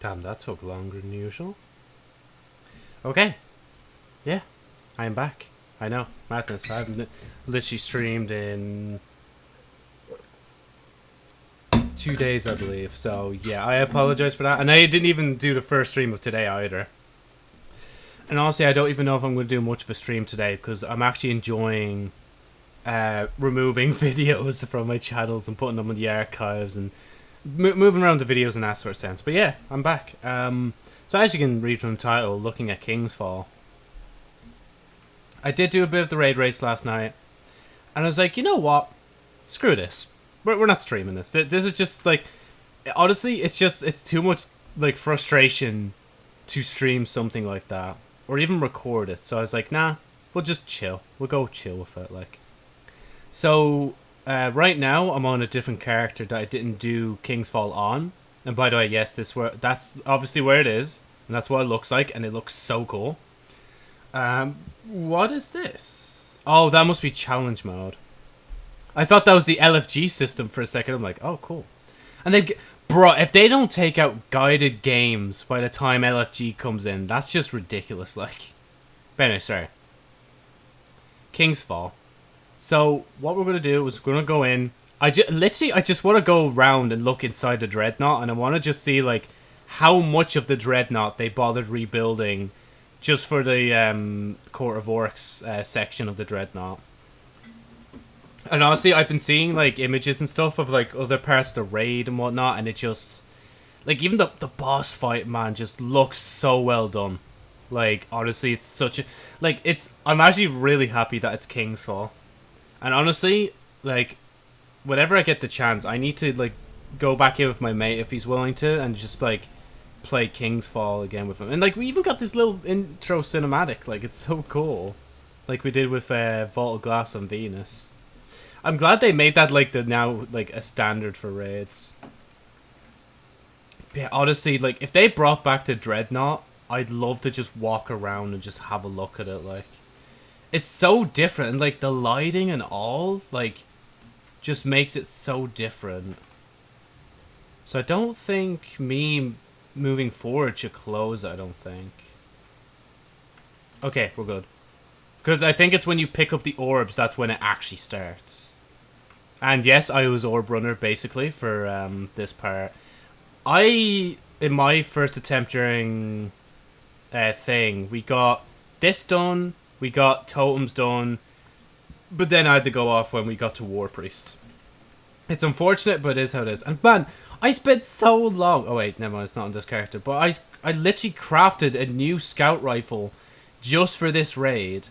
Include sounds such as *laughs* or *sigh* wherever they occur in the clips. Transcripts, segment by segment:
Damn, that took longer than usual. Okay. Yeah, I am back. I know, madness. I haven't literally streamed in two days, I believe. So yeah, I apologize for that. And I didn't even do the first stream of today either. And honestly, I don't even know if I'm going to do much of a stream today because I'm actually enjoying uh, removing *laughs* videos from my channels and putting them in the archives and moving around the videos in that sort of sense. But yeah, I'm back. Um, so as you can read from the title, looking at King's Fall. I did do a bit of the raid race last night, and I was like, you know what? Screw this. We're, we're not streaming this. This is just like, honestly, it's just it's too much like frustration to stream something like that or even record it. So I was like, nah, we'll just chill. We'll go chill with it. Like, so uh, right now I'm on a different character that I didn't do King's Fall on. And by the way, yes, this where that's obviously where it is, and that's what it looks like, and it looks so cool. Um, what is this? Oh, that must be challenge mode. I thought that was the LFG system for a second. I'm like, oh, cool. And they, bro, if they don't take out guided games by the time LFG comes in, that's just ridiculous. Like, but anyway, sorry. King's Fall. So what we're gonna do is we're gonna go in. I just literally I just want to go around and look inside the dreadnought, and I want to just see like how much of the dreadnought they bothered rebuilding just for the um, Court of Orcs uh, section of the Dreadnought. And honestly, I've been seeing like images and stuff of like other parts of the raid and whatnot, and it just like even the the boss fight, man, just looks so well done. Like honestly, it's such a like it's. I'm actually really happy that it's King's Fall, and honestly, like whenever I get the chance, I need to like go back in with my mate if he's willing to, and just like play King's Fall again with him. And like we even got this little intro cinematic, like it's *laughs* so cool. Like we did with uh, Vault of Glass on Venus. I'm glad they made that like the now like a standard for raids. Yeah, honestly, like if they brought back the Dreadnought, I'd love to just walk around and just have a look at it. Like, it's so different, like the lighting and all, like, just makes it so different. So I don't think me moving forward should close, I don't think. Okay, we're good. Because I think it's when you pick up the orbs, that's when it actually starts. And yes, I was orb runner, basically, for um, this part. I, in my first attempt during uh, thing, we got this done, we got totems done, but then I had to go off when we got to War Priest. It's unfortunate, but it is how it is. And man, I spent so long. Oh wait, never mind. It's not on this character. But I, I literally crafted a new scout rifle just for this raid.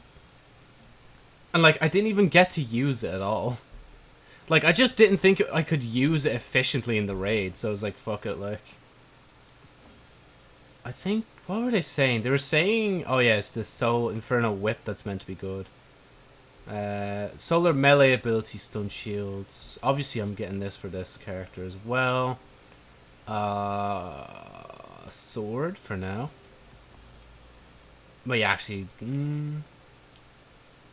And like, I didn't even get to use it at all. Like, I just didn't think I could use it efficiently in the raid. So I was like, fuck it, like. I think, what were they saying? They were saying, oh yes, the Soul Infernal Whip that's meant to be good. Uh, solar melee ability stun shields. Obviously, I'm getting this for this character as well. Uh, sword for now. But yeah, actually, mm,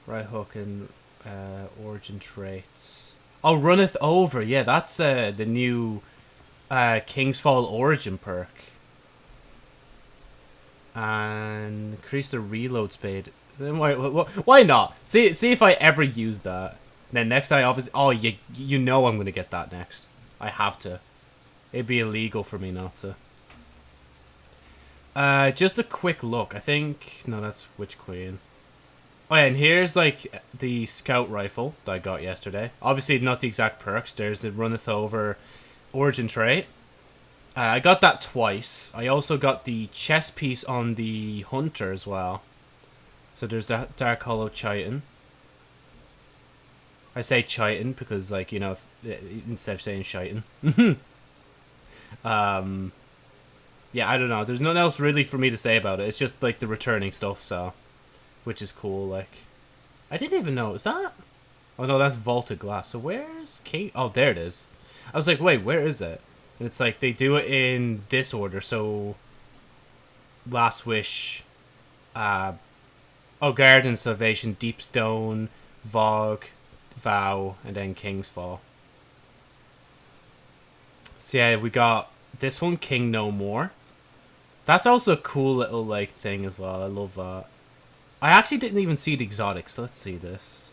right hook and uh, origin traits. Oh, runneth over. Yeah, that's uh, the new uh, King's Fall origin perk. And increase the reload speed. Then why, why not? See see if I ever use that. Then next I obviously... Oh, you, you know I'm to get that next. I have to. It'd be illegal for me not to. Uh, just a quick look. I think... No, that's Witch Queen. Oh, yeah, and here's, like, the scout rifle that I got yesterday. Obviously, not the exact perks. There's the runneth over origin trait. Uh, I got that twice. I also got the chest piece on the hunter as well. So there's the Dark Hallow Chiton. I say Chiton because, like, you know, if, eh, instead of saying Chiton. *laughs* um, yeah, I don't know. There's nothing else really for me to say about it. It's just, like, the returning stuff, so... Which is cool, like... I didn't even know. Is that... Oh, no, that's Vault of Glass. So where's Kate? Oh, there it is. I was like, wait, where is it? And it's like, they do it in this order, so... Last Wish... Uh, Oh, Garden Salvation, Deep Stone, VoG, Vow, and then King's Fall. So yeah, we got this one, King No More. That's also a cool little, like, thing as well. I love that. I actually didn't even see the exotics. Let's see this.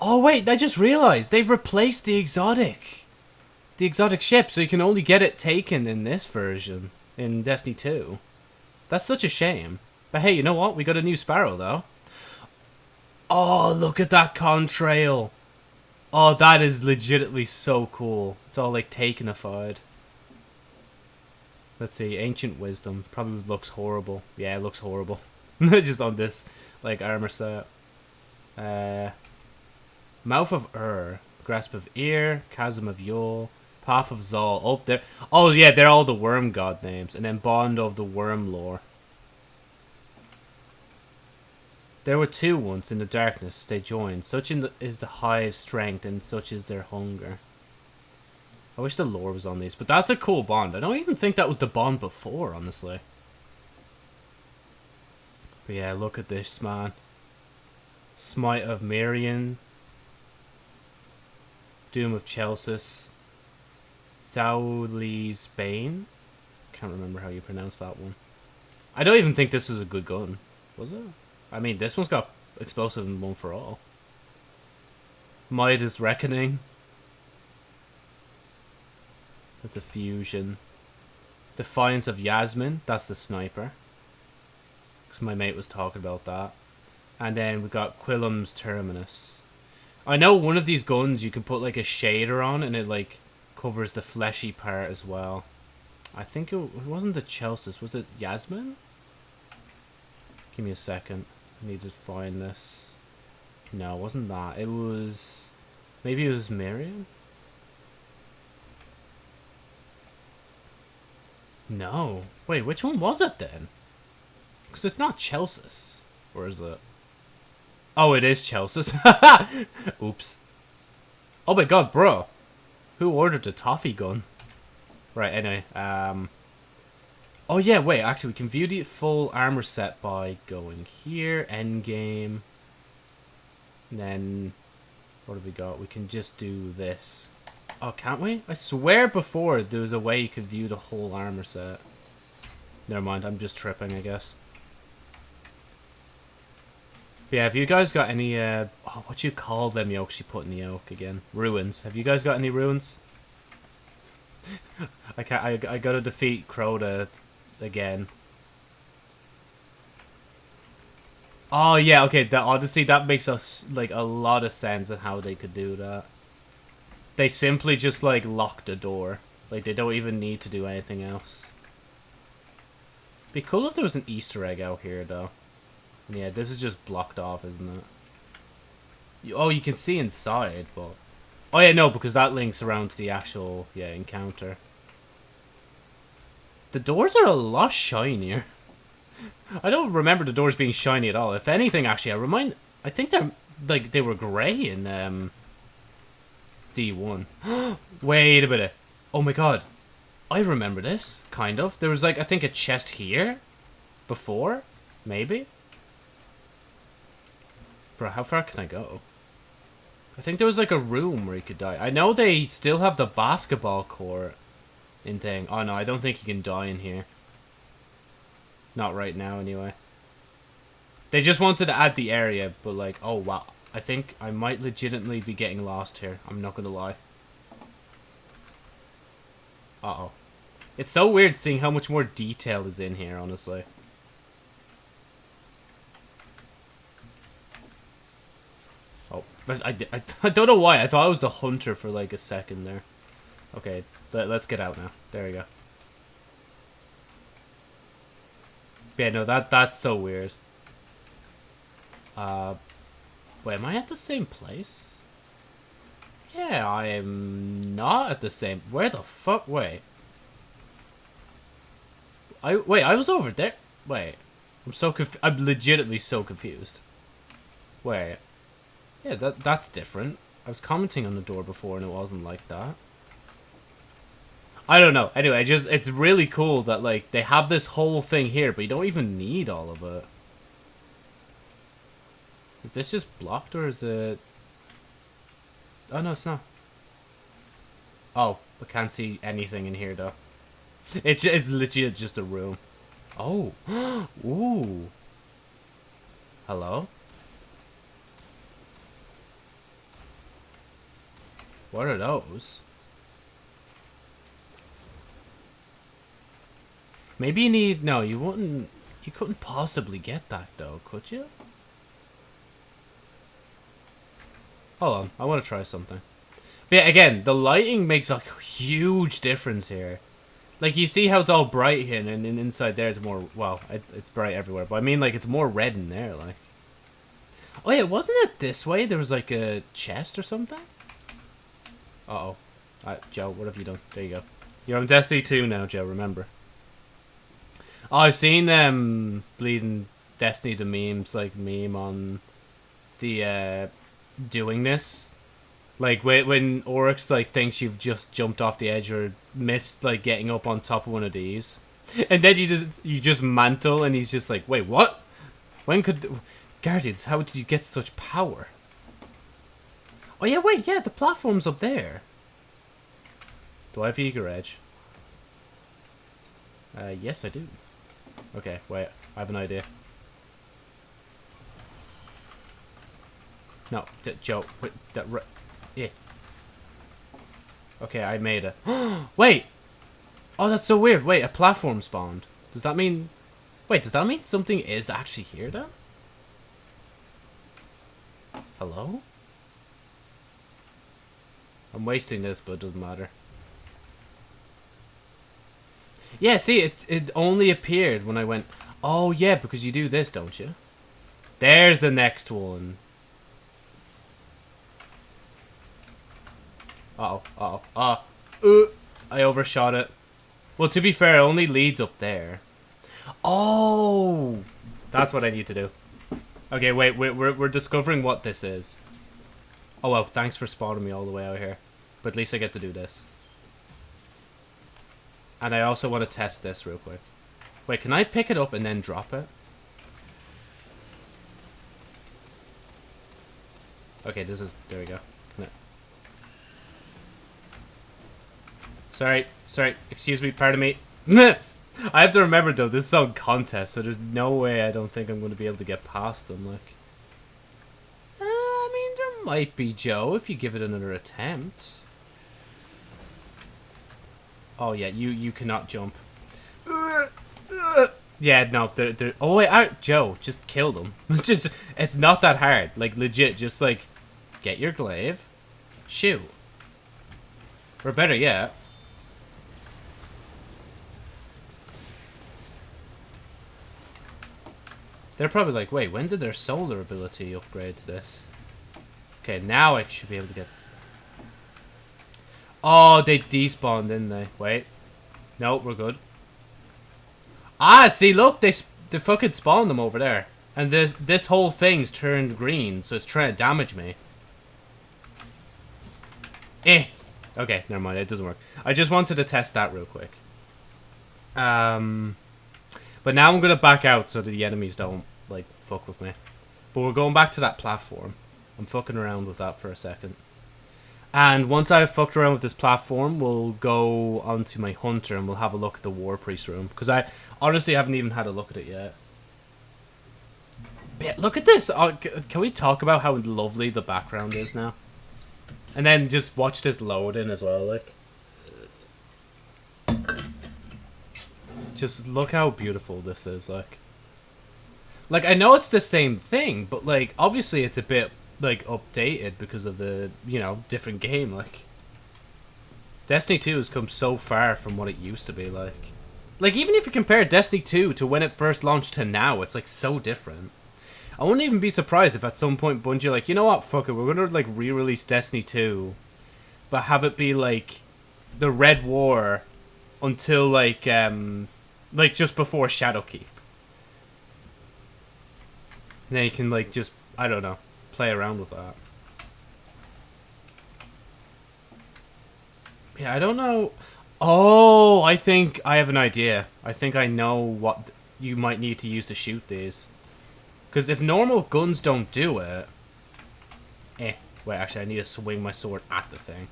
Oh, wait, I just realized. They've replaced the exotic. The exotic ship, so you can only get it taken in this version. In Destiny 2. That's such a shame. But hey, you know what? We got a new Sparrow, though. Oh, look at that contrail. Oh, that is legitimately so cool. It's all, like, takenified. Let's see, Ancient Wisdom. Probably looks horrible. Yeah, it looks horrible. *laughs* Just on this, like, armor set. Uh, Mouth of Ur. Grasp of Eir. Chasm of Yul. Path of Xol. Oh, there. Oh, yeah, they're all the worm god names. And then Bond of the Worm lore. There were two once in the darkness. They joined. Such the, is the hive strength, and such is their hunger. I wish the lore was on these, but that's a cool bond. I don't even think that was the bond before, honestly. But yeah, look at this, man. Smite of Merain. Doom of Chelchis. Zaouli's Bane. Can't remember how you pronounce that one. I don't even think this is a good gun. Was it? I mean, this one's got explosive in one for all. Midha's Reckoning. That's a fusion. Defiance of Yasmin. That's the sniper. Because my mate was talking about that. And then we got Qullim's Terminus. I know one of these guns you can put like a shader on and it like covers the fleshy part as well. I think it, it wasn't the Chelchis. Was it Yasmin? Give me a second. I need to find this. No, it wasn't that. It was... Maybe it was Miriam? No. Wait, which one was it then? Because it's not Chelchis. Or is it? Oh, it is Chelchis. *laughs* Oops. Oh my god, bro. Who ordered the toffee gun? Right, anyway. Um... Oh yeah, wait, actually we can view the full armor set by going here, endgame. And then, what have we got? We can just do this. Oh, can't we? I swear before there was a way you could view the whole armor set. Never mind, I'm just tripping, I guess. Yeah, have you guys got any, uh, oh, what do you call them yokes you put in the yoke again? Ruins. Have you guys got any ruins? *laughs* I can't, I, I gotta defeat Crota again. Oh, yeah, okay, the Odyssey, that makes us, like, a lot of sense on how they could do that. They simply just, like, lock the door. Like, they don't even need to do anything else. Be cool if there was an Easter egg out here, though. Yeah, this is just blocked off, isn't it? Oh, you can see inside, but... Oh, yeah, no, because that links around to the actual, yeah, encounter. The doors are a lot shinier. *laughs* I don't remember the doors being shiny at all. If anything, actually, I remind... I think they're, like, they were grey in, um... D1. *gasps* Wait a minute. Oh my god. I remember this, kind of. There was, like, I think a chest here. Before? Maybe? Bro, how far can I go? I think there was, like, a room where he could die. I know they still have the basketball court in thing. Oh, no, I don't think he can die in here. Not right now, anyway. They just wanted to add the area, but, like, oh, wow. I think I might legitimately be getting lost here. I'm not gonna lie. Uh-oh. It's so weird seeing how much more detail is in here, honestly. Oh, I, I, *laughs* I don't know why. I thought I was the hunter for like a second there. Okay, let, us get out now. There we go. Yeah, no, that that's so weird. Uh, Wait, am I at the same place? Yeah, I am not at the same... Where the fuck? Wait. I Wait, I was over there. Wait. I'm so conf I'm legitimately so confused. Wait. Yeah, that that's different. I was commenting on the door before and it wasn't like that. I don't know. Anyway, just it's really cool that like they have this whole thing here, but you don't even need all of it. Is this just blocked or is it... Oh, no, it's not. Oh, I can't see anything in here, though. *laughs* It's, it's legit just a room. Oh. *gasps* Ooh. Hello? What are those? Maybe you need... No, you wouldn't... You couldn't possibly get that, though, could you? Hold on. I want to try something. But yeah, again, the lighting makes a huge difference here. Like, you see how it's all bright here, and, and inside there it's more... Well, it, it's bright everywhere. But I mean, like, it's more red in there, like... Oh, yeah, wasn't it this way? There was, like, a chest or something? Uh-oh. Uh, Joe, what have you done? There you go. You're on Destiny 2 now, Joe, remember. Oh, I've seen um bleeding Destiny the memes like meme on the uh doing this. Like when when Oryx like thinks you've just jumped off the edge or missed like getting up on top of one of these. *laughs* And then you just you just mantle and he's just like, "Wait, what? When could Guardians, how did you get such power?" Oh yeah, wait, yeah, the platform's up there. Do I have Eager Edge? Uh, yes, I do. Okay, wait. I have an idea. No, that Joe. Wait, that yeah. Okay, I made it. *gasps* wait! Oh, that's so weird. Wait, a platform spawned. Does that mean... Wait, does that mean something is actually here, then? Hello? I'm wasting this, but it doesn't matter. Yeah, see, it, it only appeared when I went, oh yeah, because you do this, don't you? There's the next one. Uh-oh, uh-oh, uh, uh, I overshot it. Well, to be fair, it only leads up there. Oh! That's what I need to do. Okay, wait, wait we're, we're discovering what this is. Oh well, thanks for spotting me all the way out here. But at least I get to do this. And I also want to test this real quick. Wait, can I pick it up and then drop it? Okay, this is... There we go. Sorry, sorry, excuse me, pardon me. *laughs* I have to remember though, this is on contest, so there's no way I don't think I'm going to be able to get past them, like. Uh, I mean, there might be, Joe, if you give it another attempt. Oh yeah, you you cannot jump. Yeah, no, they're, they're oh wait, I, Joe, just kill them. *laughs* just it's not that hard. Like legit, just like get your glaive, shoot, or better yet. They're probably like, wait, when did their solar ability upgrade to this? Okay, now I should be able to get Oh, they despawned, didn't they? Wait. No, we're good. Ah, see, look, they they fucking spawned them over there. And this this whole thing's turned green, so it's trying to damage me. Eh. Okay, never mind, it doesn't work. I just wanted to test that real quick. Um, but now I'm going to back out so that the enemies don't, like, fuck with me. But we're going back to that platform. I'm fucking around with that for a second. And once I've fucked around with this platform, we'll go onto my hunter and we'll have a look at the war priest room. Because I honestly haven't even had a look at it yet. But look at this! Uh, can we talk about how lovely the background is now? And then just watch this load in as well, like. Just look how beautiful this is, like. Like, I know it's the same thing, but, like, obviously it's a bit like updated because of the you know different game. Like Destiny Two has come so far from what it used to be. Like, like even if you compare Destiny Two to when it first launched to now, it's like so different. I wouldn't even be surprised if at some point Bungie like, you know what, fuck it, we're gonna like re-release Destiny Two, but have it be like the Red War until like um like just before Shadowkeep. And then you can like just I don't know play around with that. Yeah, I don't know. Oh, I think I have an idea. I think I know what you might need to use to shoot these. Because if normal guns don't do it... Eh. Wait, actually, I need to swing my sword at the thing.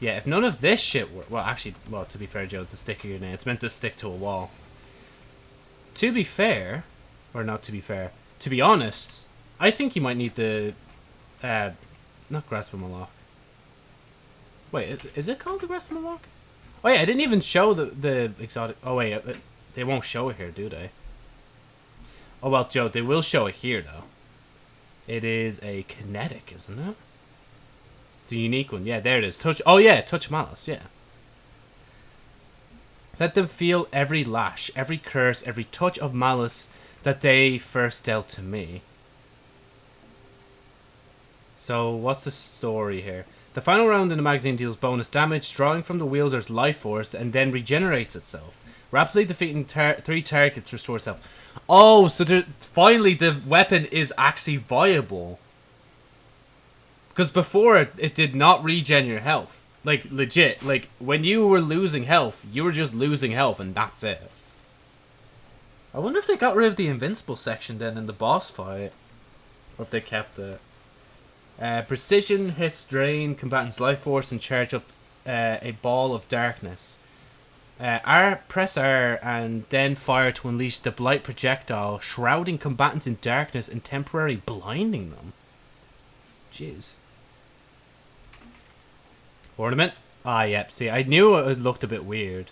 Yeah, if none of this shit works... Well, actually, well, to be fair, Joe, it's a stick of grenade. It's meant to stick to a wall. to be fair, or not to be fair, to be honest, I think you might need the, uh, not Grasp of Malok. Wait, is it called the Grasp of Malok? Oh yeah, I didn't even show the the exotic. Oh wait, it, they won't show it here, do they? Oh well, Joe, they will show it here though. It is a kinetic, isn't it? It's a unique one. Yeah, there it is. Touch. Oh yeah, touch malice. Yeah. Let them feel every lash, every curse, every touch of malice that they first dealt to me. So, what's the story here? The final round in the magazine deals bonus damage, drawing from the wielder's life force, and then regenerates itself. Rapidly defeating tar three targets restores health. Oh, so there, finally the weapon is actually viable. Because before, it, it did not regen your health. Like, legit. Like, when you were losing health, you were just losing health, and that's it. I wonder if they got rid of the invincible section then in the boss fight. Or if they kept it. Uh, precision hits drain combatant's life force and charge up uh, a ball of darkness. Uh, R, press R and then fire to unleash the blight projectile, shrouding combatants in darkness and temporarily blinding them. Jeez. Ornament? Ah, yep. See, I knew it looked a bit weird.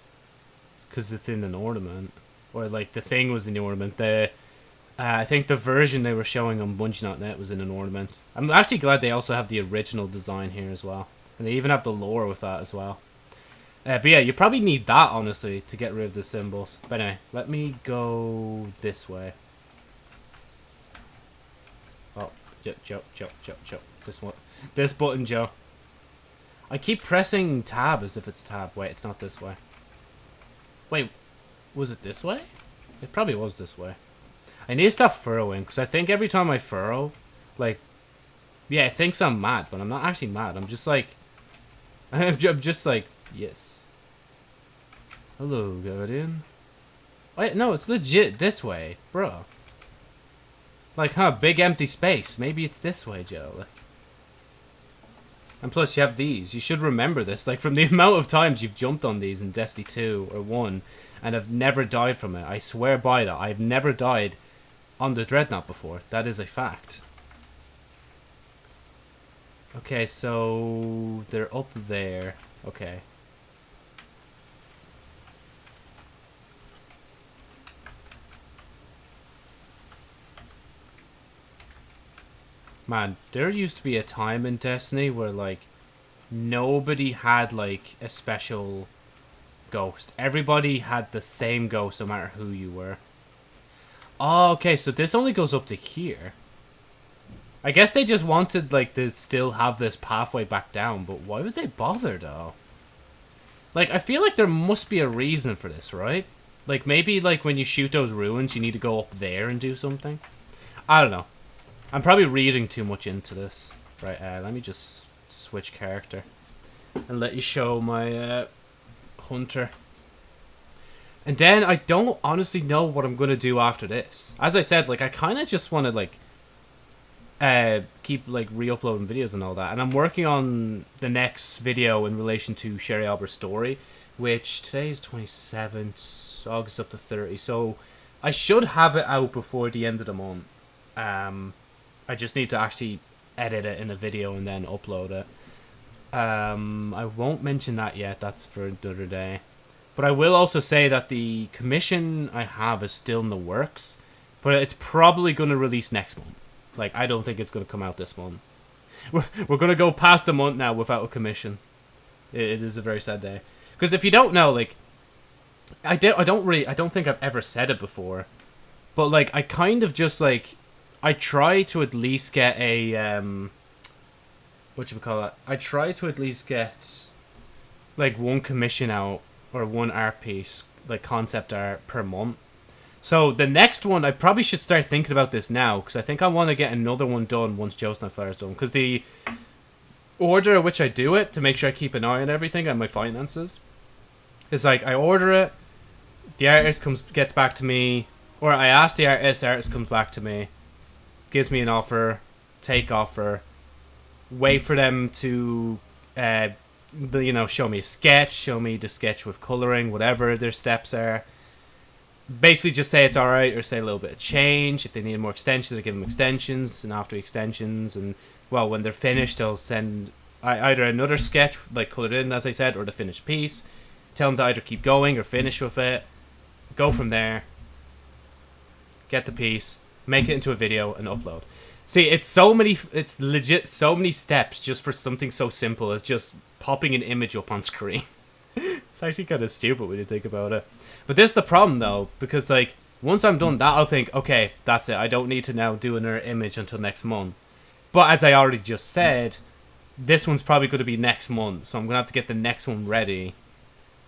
Because it's in an ornament. Or, like, the thing was in the ornament. The, uh, I think the version they were showing on Bungie.net was in an ornament. I'm actually glad they also have the original design here as well. And they even have the lore with that as well. Uh, but yeah, you probably need that, honestly, to get rid of the symbols. But anyway, let me go this way. Oh, Joe, Joe, Joe, Joe, Joe. This one. This button, Joe. I keep pressing tab as if it's tab. Wait, it's not this way. Wait, was it this way? It probably was this way. I need to stop furrowing, because I think every time I furrow, like, yeah, it thinks I'm mad, but I'm not actually mad. I'm just like, *laughs* I'm just like, yes. Hello, Guardian. Oh, Wait, no, it's legit this way, bro. Like, huh, big empty space. Maybe it's this way, Joe. And plus, you have these. You should remember this. Like, from the *laughs* amount of times you've jumped on these in Destiny 2 or 1 and have never died from it. I swear by that. I've never died on the Dreadnought before. That is a fact. Okay, so they're up there. Okay. Man, there used to be a time in Destiny where, like, nobody had, like, a special ghost. Everybody had the same ghost no matter who you were. Oh, okay, so this only goes up to here. I guess they just wanted, like, to still have this pathway back down, but why would they bother, though? Like, I feel like there must be a reason for this, right? Like, maybe, like, when you shoot those ruins, you need to go up there and do something? I don't know. I'm probably reading too much into this. Right, uh, let me just switch character. And let you show my uh, hunter. And then I don't honestly know what I'm going to do after this. As I said, like, I kind of just want to, like, uh, keep, like, re-uploading videos and all that. And I'm working on the next video in relation to Sherry Albert's story, which today is 27th, August up to 30. So I should have it out before the end of the month. Um, I just need to actually edit it in a video and then upload it. Um, I won't mention that yet. That's for another day. But I will also say that the commission I have is still in the works. But it's probably going to release next month. Like, I don't think it's going to come out this month. We're, we're going to go past a month now without a commission. It, it is a very sad day. Because if you don't know, like... I, don't, I don't really... I don't think I've ever said it before. But, like, I kind of just, like I try to at least get a um what you call it? I try to at least get like one commission out or one art piece, like concept art per month. So the next one, I probably should start thinking about this now because I think I want to get another one done once Joe's Night Flyer's done. Because the order at which I do it to make sure I keep an eye on everything and my finances is like I order it, the artist comes gets back to me, or I ask the artist, the artist comes back to me, gives me an offer, take offer, wait for them to, uh, you know, show me a sketch, show me the sketch with coloring, whatever their steps are. basically just say it's alright or say a little bit of change. If they need more extensions, I give them extensions and after extensions. And well, when they're finished, I'll send either another sketch, like colored in, as I said, or the finished piece. Tell them to either keep going or finish with it. Go from there. Get the piece, make it into a video, and upload. See, it's so many, it's legit so many steps just for something so simple as just popping an image up on screen. *laughs* it's actually kind of stupid when you think about it. But this is the problem though, because like, once I'm done that, I'll think, okay, that's it. I don't need to now do another image until next month. But as I already just said, this one's probably going to be next month, so I'm going to have to get the next one ready.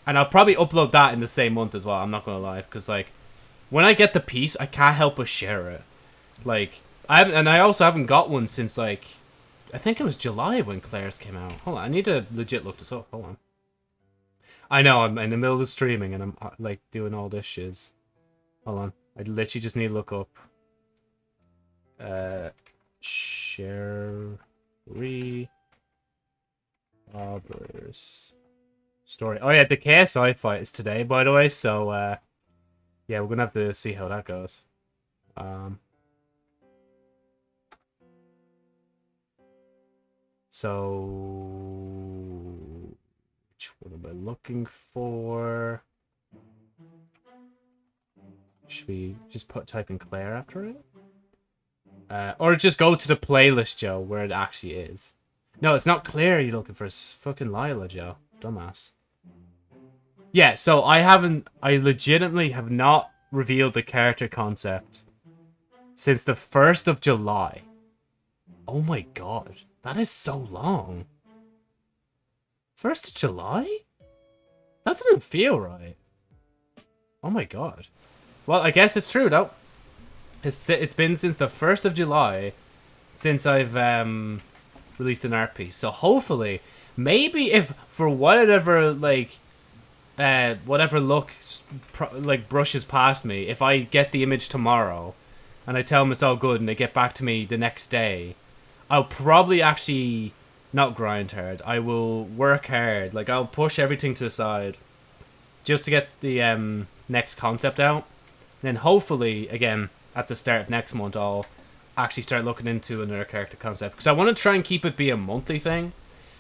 And I'll probably upload that in the same month as well, I'm not going to lie. Because, like, when I get the piece, I can't help but share it. Like, I haven't, and I also haven't got one since, like, I think it was July when Claire's came out. Hold on, I need to legit look this up. Hold on. I know, I'm in the middle of streaming and I'm, uh, like, doing all this shiz. Hold on. I literally just need to look up. Uh, Sherry Robbers story. Oh yeah, the KSI fight is today, by the way. So uh, yeah, we're gonna have to see how that goes. Um, so which one am I looking for? Should we just put type in Claire after it? Uh, or just go to the playlist, Joe, where it actually is. No, it's not Claire you're looking for. It's fucking Lila, Joe. Dumbass. Yeah, so I haven't... I legitimately have not revealed the character concept since the 1st of July. Oh my god. That is so long. 1st of July? That doesn't feel right. Oh my god. Well, I guess it's true, though. It's, it's been since the 1st of July since I've um, released an art piece. So hopefully, maybe if for whatever, like, uh, whatever look, like, brushes past me, if I get the image tomorrow and I tell them it's all good and they get back to me the next day, I'll probably actually not grind hard. I will work hard. Like, I'll push everything to the side just to get the um, next concept out. Then hopefully, again, at the start of next month, I'll actually start looking into another character concept. Because I want to try and keep it be a monthly thing.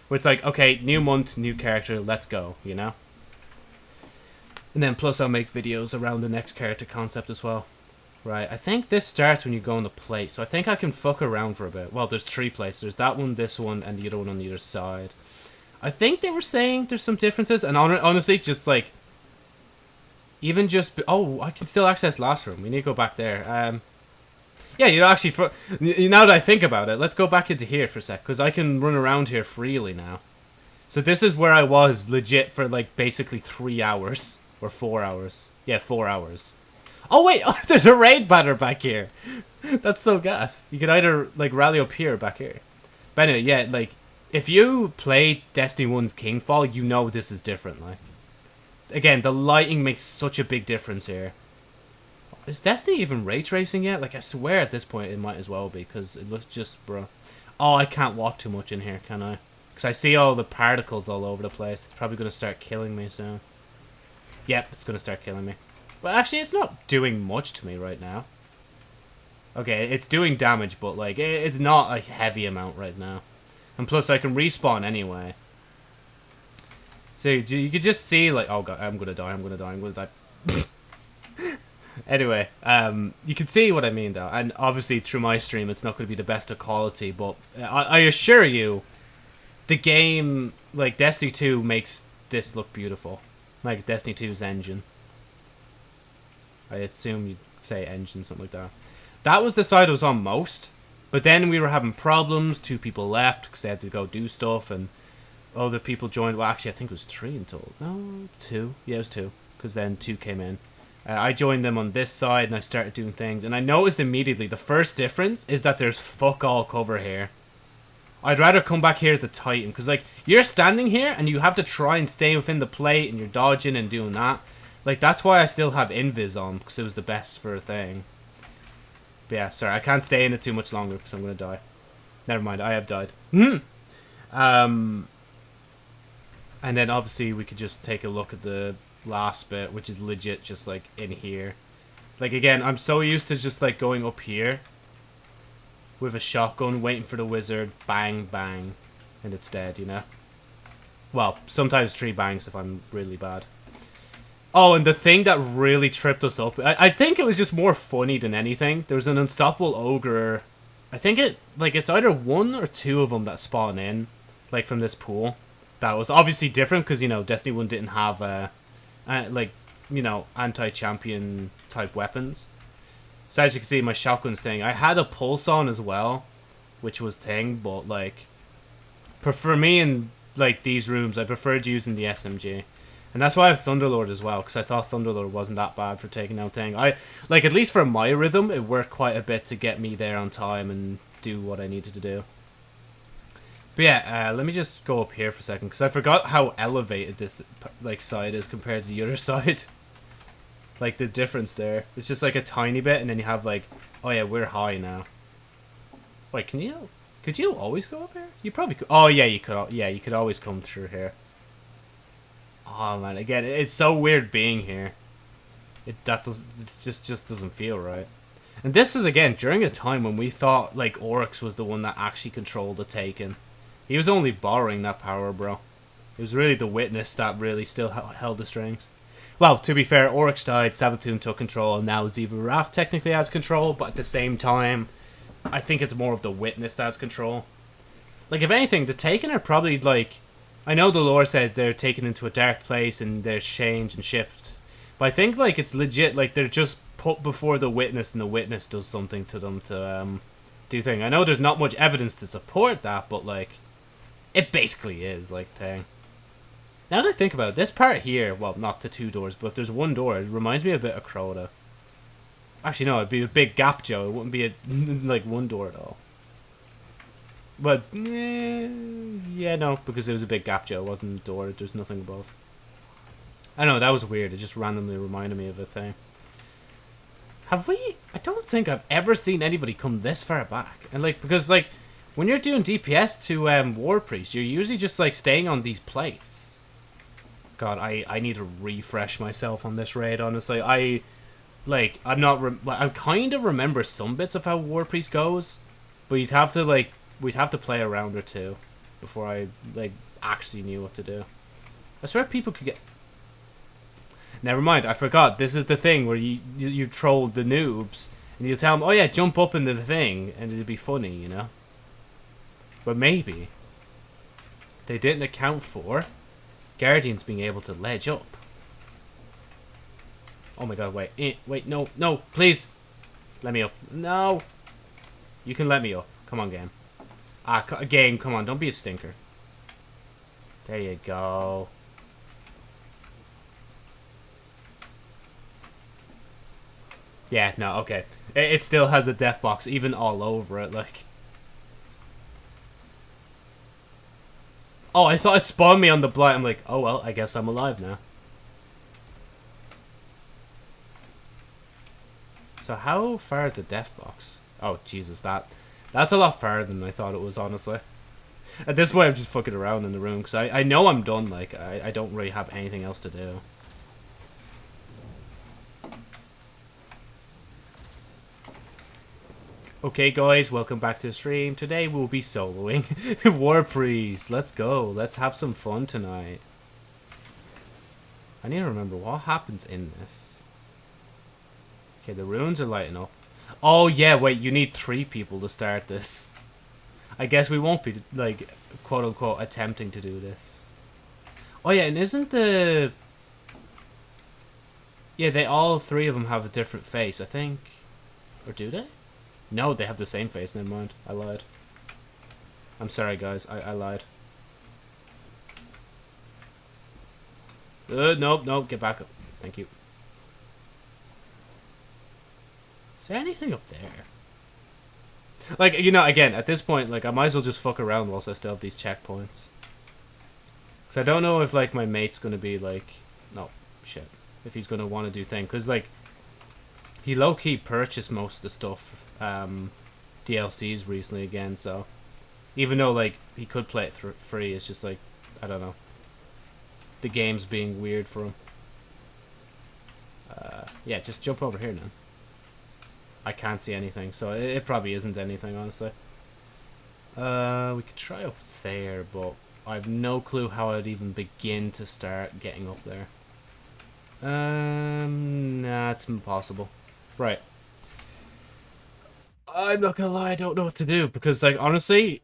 Where it's like, okay, new month, new character, let's go, you know? And then plus I'll make videos around the next character concept as well. Right, I think this starts when you go on the plate. So I think I can fuck around for a bit. Well, there's three plates. There's that one, this one, and the other one on the other side. I think they were saying there's some differences. And honestly, just like even just... Oh, I can still access last room. We need to go back there. Um, yeah, you know, actually, for, now that I think about it, let's go back into here for a sec. Because I can run around here freely now. So this is where I was legit for, like, basically three hours. Or four hours. Yeah, four hours. Oh, wait! *laughs* Oh, there's a raid banner back here! That's so gas. You can either, like, rally up here back here. But anyway, yeah, like, if you play Destiny 1's Kingfall, you know this is different, like again, the lighting makes such a big difference here. Is Destiny even ray tracing yet? Like, I swear at this point it might as well be, because it looks just, bro. Oh, I can't walk too much in here, can I? Because I see all the particles all over the place. It's probably going to start killing me soon. Yep, it's going to start killing me. But actually, it's not doing much to me right now. Okay, it's doing damage, but, like, it's not a heavy amount right now. And plus, I can respawn anyway. So you could just see like, oh god, I'm gonna die, I'm gonna die, I'm gonna die. *laughs* anyway, um, you can see what I mean though, and obviously through my stream, it's not to be the best of quality, but I, I assure you, the game like Destiny 2 makes this look beautiful, like Destiny 2's engine. I assume you'd say engine, something like that. That was the side I was on most, but then we were having problems. Two people left because they had to go do stuff, and other people joined. Well, actually, I think it was three in total. No, two. Yeah, it was two. Because then two came in. Uh, I joined them on this side and I started doing things. And I noticed immediately the first difference is that there's fuck all cover here. I'd rather come back here as the Titan. Because, like, you're standing here and you have to try and stay within the plate and you're dodging and doing that. Like, that's why I still have Invis on. Because it was the best for a thing. But yeah, sorry. I can't stay in it too much longer because I'm going to die. Never mind. I have died. um... And then obviously we could just take a look at the last bit, which is legit just like in here. Like, again, I'm so used to just, like, going up here with a shotgun, waiting for the wizard, bang, bang, and it's dead, you know? Well, sometimes three bangs if I'm really bad. Oh, and the thing that really tripped us up, I, I think it was just more funny than anything. There was an unstoppable ogre. I think it, like, it's either one or two of them that spawn in, like, from this pool. That was obviously different because, you know, Destiny 1 didn't have, uh, uh like, you know, anti-champion type weapons. So as you can see, my shotgun's thing. I had a pulse on as well, which was thing, but like, for me in like these rooms, I preferred using the SMG. And that's why I have Thunderlord as well, because I thought Thunderlord wasn't that bad for taking out thing. I like at least for my rhythm, it worked quite a bit to get me there on time and do what I needed to do. But yeah, uh, let me just go up here for a second, because I forgot how elevated this like side is compared to the other *laughs* side. Like, the difference there. It's just, like, a tiny bit, and then you have, like... Oh, yeah, we're high now. Wait, can you... Could you always go up here? You probably could. Oh, yeah, you could. Yeah, you could always come through here. Oh, man. Again, it's so weird being here. It that does it just just doesn't feel right. And this is again during a time when we thought like Oryx was the one that actually controlled the Taken. He was only borrowing that power, bro. It was really the witness that really still held the strings. Well, to be fair, Oryx died, Savathun took control, and now Xivu Arath technically has control, but at the same time, I think it's more of the Witness that has control. Like, if anything, the Taken are probably, like... I know the lore says they're taken into a dark place and there's change and shift, but I think, like, it's legit, like, they're just put before the Witness and the Witness does something to them to, um, do thing. I know there's not much evidence to support that, but, like, it basically is, like, thing. Now that I think about it, this part here, well, not the two doors, but if there's one door, it reminds me a bit of Crota. Actually, no, it'd be a big gap, Joe. It wouldn't be a, *laughs* like one door at all. But, eh, yeah, no, because it was a big gap, Joe. Wasn't a door. There's nothing above. I know, that was weird. It just randomly reminded me of a thing. Have we... I don't think I've ever seen anybody come this far back. And, like, because, like, when you're doing DPS to um, War Priest, you're usually just, like, staying on these plates. God, I, I need to refresh myself on this raid, honestly. I, like, I'm not, I kind of remember some bits of how War Priest goes, but you'd have to, like, we'd have to play a round or two before I, like, actually knew what to do. I swear people could get... Never mind, I forgot. This is the thing where you, you, you troll the noobs, and you tell them, oh yeah, jump up into the thing, and it'd be funny, you know? But maybe they didn't account for Guardians being able to ledge up. Oh my god, wait. Eh, wait, no, no, please. Let me up. No. You can let me up. Come on, game. Ah, game, come on. Don't be a stinker. There you go. Yeah, no, okay. It, it still has a death box, even all over it, like. Oh, I thought it spawned me on the blight. I'm like, oh well, I guess I'm alive now. So how far is the death box? Oh, Jesus, that that's a lot farther than I thought it was, honestly. At this point, I'm just fucking around in the room, because I, I know I'm done, like, I, I don't really have anything else to do. Okay guys, welcome back to the stream. Today we'll be soloing *laughs* War Priest. Let's go. Let's have some fun tonight. I need to remember what happens in this. Okay, the runes are lighting up. Oh yeah, wait, you need three people to start this. I guess we won't be, like, quote-unquote, attempting to do this. Oh yeah, and isn't the... Yeah, they all three of them have a different face, I think. Or do they? No, they have the same face. Never mind. I lied. I'm sorry, guys. I, I lied. Uh, nope, nope. Get back up. Thank you. There anything up there? Like, you know, again, at this point, like, I might as well just fuck around whilst I still have these checkpoints. Because I don't know if, like, my mate's going to be, like... No, shit. If he's going to want to do things. Because, like, he low-key purchased most of the stuff um, DLCs recently again, so even though like he could play it free, it's just like I don't know. The game's being weird for him. Uh, yeah, just jump over here now. I can't see anything, so it, it probably isn't anything, honestly. Uh, we could try up there, but I have no clue how I'd even begin to start getting up there. Um, nah, it's impossible. Right. I'm not gonna lie, I don't know what to do because, like, honestly,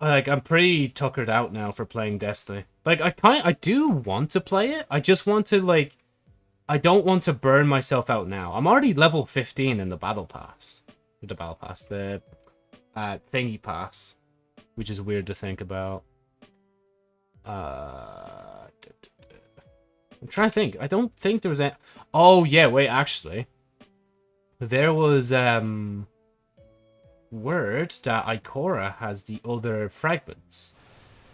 like I'm pretty tuckered out now for playing Destiny. Like, I kind, I do want to play it. I just want to like, I don't want to burn myself out now. I'm already level 15 in the battle pass, the battle pass, the uh, thingy pass, which is weird to think about. Uh, I'm trying to think. I don't think there was any. Oh yeah, wait, actually, there was um word that Ikora has the other fragments.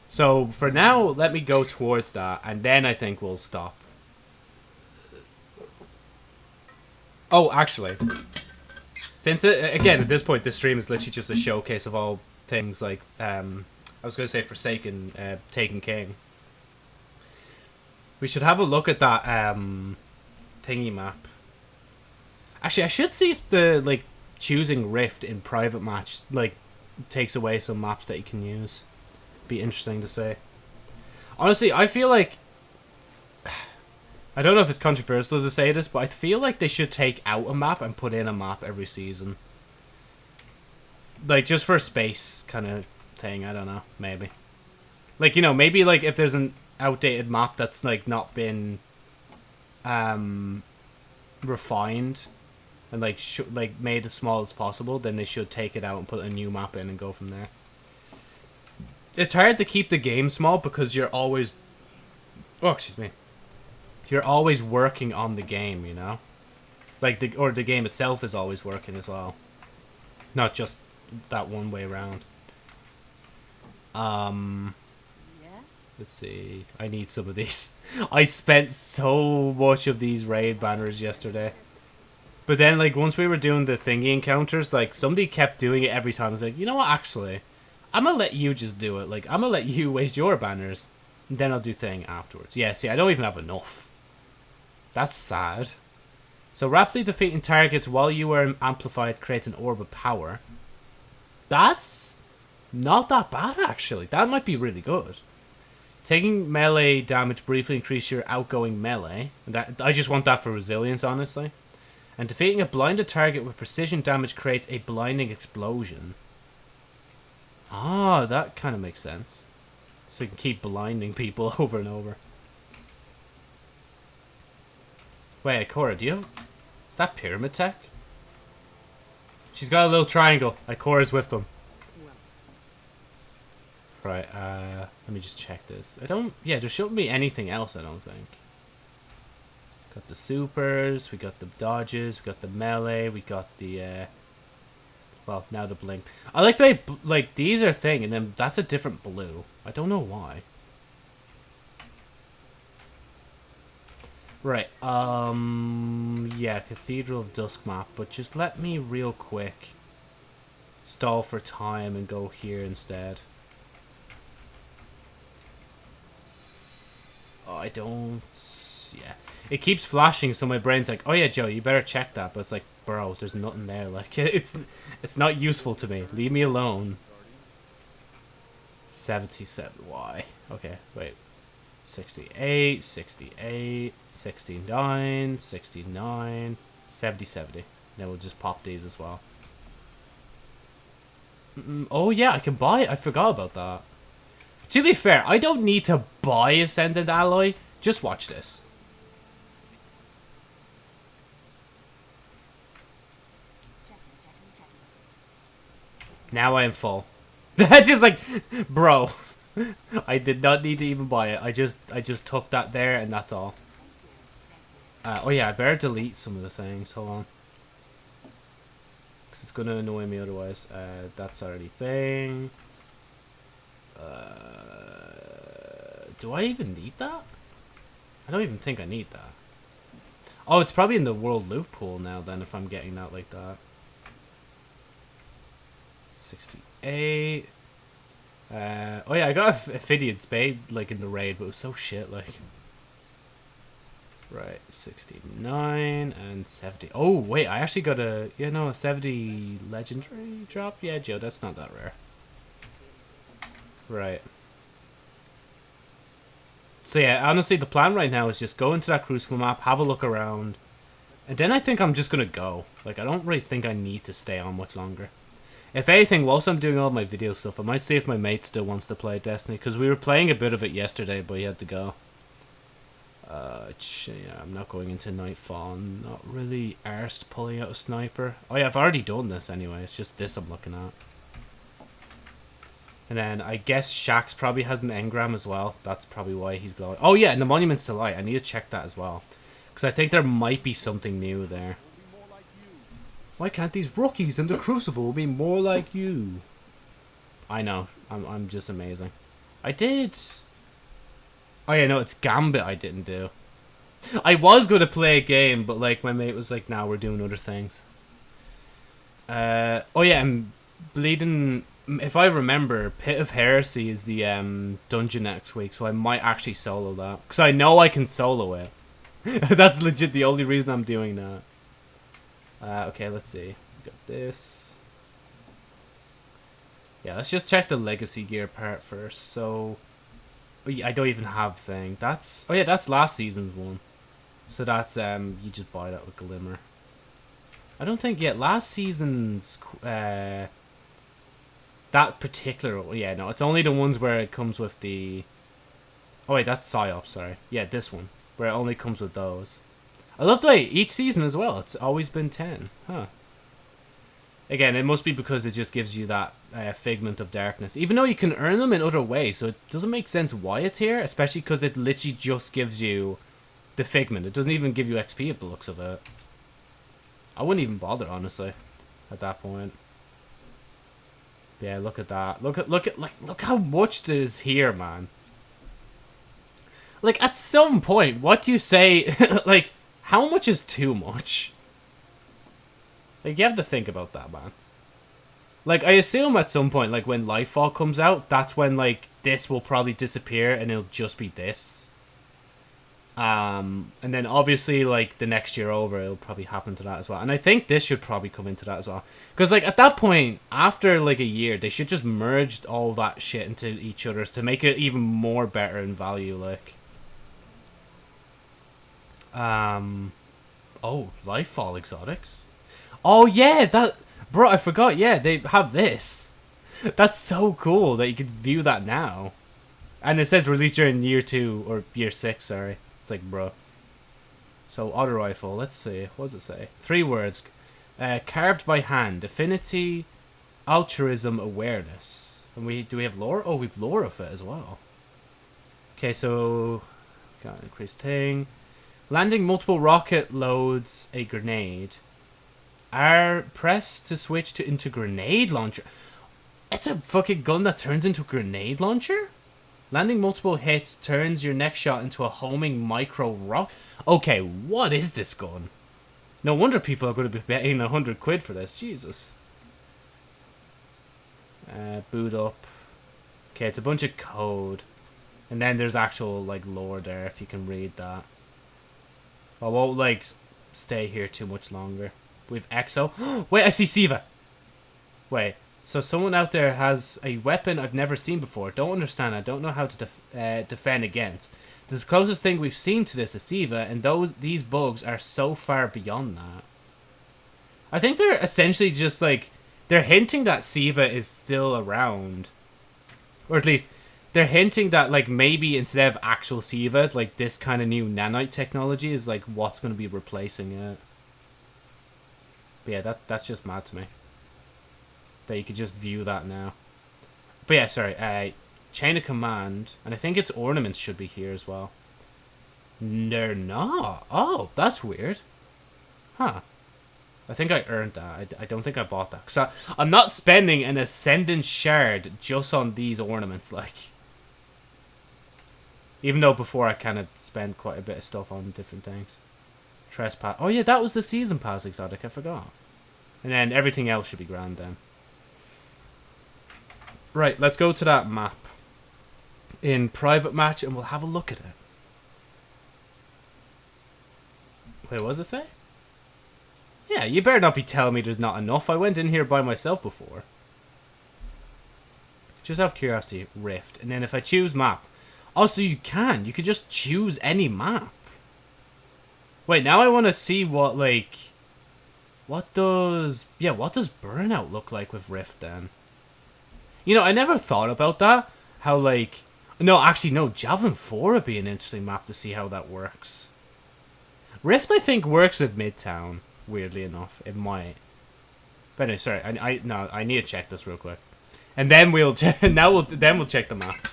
So for now, let me go towards that, and then I think we'll stop. Oh, actually, since it, again at this point, this stream is literally just a showcase of all things like um, I was going to say Forsaken, uh, Taken King. We should have a look at that um, thingy map. Actually, I should see if the like choosing Rift in private match like takes away some maps that you can use. Be interesting to say. Honestly, I feel like I don't know if it's controversial to say this, but I feel like they should take out a map and put in a map every season. Like just for a space kind of thing, I don't know, maybe. Like, you know, maybe like if there's an outdated map that's like not been um refined and like like made as small as possible, then they should take it out and put a new map in and go from there. It's hard to keep the game small because you're always oh excuse me, you're always working on the game, you know, like the or the game itself is always working as well, not just that one way around. Um. Let's see. I need some of these. *laughs* I spent so much of these raid banners yesterday. But then, like, once we were doing the thingy encounters, like, somebody kept doing it every time. I was like, you know what, actually, I'm gonna let you just do it. Like, I'm gonna let you *laughs* waste your banners, and then I'll do thing afterwards. Yeah, see, I don't even have enough. That's sad. So, rapidly defeating targets while you are amplified creates an orb of power. That's not that bad, actually. That might be really good. Taking melee damage briefly increases your outgoing melee. That I just want that for resilience, honestly. And defeating a blinded target with precision damage creates a blinding explosion. Ah, that kind of makes sense. So you can keep blinding people *laughs* over and over. Wait, Cora, do you have that pyramid tech? She's got a little triangle. Ikora's with them. Right, uh, let me just check this. I don't, yeah, there shouldn't be anything else, I don't think. Got the supers, we got the dodges, we got the melee, we got the, uh, well, now the blink. I like the way, like, these are thing, and then that's a different blue. I don't know why. Right, um, yeah, Cathedral of Dusk map, but just let me real quick stall for time and go here instead. Oh, I don't, yeah it keeps flashing, so my brain's like, oh yeah, Joe, you better check that. But it's like, bro, there's nothing there. *laughs* Like, it's it's not useful to me. Leave me alone. 77. Why? Okay, wait. 68, 68, 69, 69, 70, 70. Then we'll just pop these as well. Mm -mm. Oh yeah, I can buy it. I forgot about that. To be fair, I don't need to buy Ascendant Alloy. Just watch this. Now I am full. *laughs* That just like, bro, I did not need to even buy it. I just, I just took that there and that's all. Uh, oh yeah, I better delete some of the things. Hold on. Because it's going to annoy me otherwise. Uh, that's already thing. Uh, do I even need that? I don't even think I need that. Oh, it's probably in the world loot pool now then if I'm getting that like that. 68. Uh, oh yeah, I got a Ophidian Spade, like, in the raid, but it was so shit, like. Right, 69 and 70. Oh, wait, I actually got a, you know, a 70 legendary drop? Yeah, Joe, that's not that rare. Right. So yeah, honestly, the plan right now is just go into that Crucible map, have a look around, and then I think I'm just going to go. Like, I don't really think I need to stay on much longer. If anything, whilst I'm doing all my video stuff, I might see if my mate still wants to play Destiny, because we were playing a bit of it yesterday, but he had to go. Uh, yeah, I'm not going into Nightfall. I'm not really arsed pulling out a sniper. Oh yeah, I've already done this anyway. It's just this I'm looking at. And then I guess Shaxx probably has an engram as well. That's probably why he's glowing. Oh yeah, and the Monuments to Light. I need to check that as well. Because I think there might be something new there. Why can't these rookies in the Crucible be more like you? I know. I'm, I'm just amazing. I did. Oh yeah, no, it's Gambit I didn't do. I was going to play a game, but like my mate was like, "Now nah, we're doing other things." Uh, oh yeah, I'm bleeding. If I remember, Pit of Heresy is the um, dungeon next week, so I might actually solo that because I know I can solo it. *laughs* That's legit the only reason I'm doing that. Uh, okay, let's see. Got this. Yeah, let's just check the legacy gear part first. So, I don't even have thing. That's oh yeah, that's last season's one. So that's um you just buy that with Glimmer. I don't think yet. Last season's uh that particular yeah no it's only the ones where it comes with the oh wait that's psyop sorry yeah this one where it only comes with those. I love the way each season as well. It's always been ten, huh? Again, it must be because it just gives you that uh, figment of darkness. Even though you can earn them in other ways, so it doesn't make sense why it's here, especially because it literally just gives you the figment. It doesn't even give you XP of the looks of it. I wouldn't even bother, honestly, at that point. Yeah, look at that. Look at look at like look how much is here, man. Like at some point, what do you say? *laughs* like, how much is too much? Like, you have to think about that, man. Like, I assume at some point, like, when Lightfall comes out, that's when, like, this will probably disappear and it'll just be this. Um, and then obviously, like, the next year over, it'll probably happen to that as well. And I think this should probably come into that as well. Because, like, at that point, after, like, a year, they should just merge all that shit into each other's to make it even more better in value, like. Um, oh, Lightfall exotics? Oh yeah, that bro, I forgot. Yeah, they have this. That's so cool that you can view that now. And it says released during year two or year six. Sorry, it's like bro. So auto rifle. Let's see. What does it say? Three words. Uh, carved by hand. Affinity, altruism, awareness. And we do we have lore? Oh, we've lore of it as well. Okay, so got increased thing. Landing multiple rocket loads a grenade. R press to switch to into grenade launcher. It's a fucking gun that turns into a grenade launcher? Landing multiple hits turns your next shot into a homing micro rock. Okay, what is this gun? No wonder people are going to be paying a hundred quid for this. Jesus. Uh, boot up. Okay, it's a bunch of code. And then there's actual, like, lore there, if you can read that. I won't, like, stay here too much longer. We've Exo. *gasps* Wait, I see Siva. Wait, so someone out there has a weapon I've never seen before. Don't understand. I don't know how to def uh, defend against. The closest thing we've seen to this is Siva, and those these bugs are so far beyond that. I think they're essentially just like they're hinting that Siva is still around, or at least they're hinting that like maybe instead of actual Siva, like this kind of new nanite technology is like what's going to be replacing it. But yeah, that that's just mad to me. That you could just view that now. But yeah, sorry. Uh, chain of command, and I think its ornaments should be here as well. They're not. Oh, that's weird. Huh. I think I earned that. I, I don't think I bought that. Because I'm not spending an Ascendant Shard just on these ornaments, like. Even though before I kind of spent quite a bit of stuff on different things. Trespass. Oh yeah, that was the season pass exotic. I forgot. And then everything else should be grand then. Right, let's go to that map in private match and we'll have a look at it. Wait, what does it say? Yeah, you better not be telling me there's not enough. I went in here by myself before. Just out of curiosity, Rift. And then if I choose map. Also, you can. You could just choose any map. Wait, now I want to see what, like... What does... Yeah, what does Burnout look like with Rift, then? You know, I never thought about that. How, like... No, actually, no. Javelin 4 would be an interesting map to see how that works. Rift, I think, works with Midtown. Weirdly enough, it might. But anyway, sorry. I, I no, I need to check this real quick, and then we'll *laughs* now we'll then we'll check the map.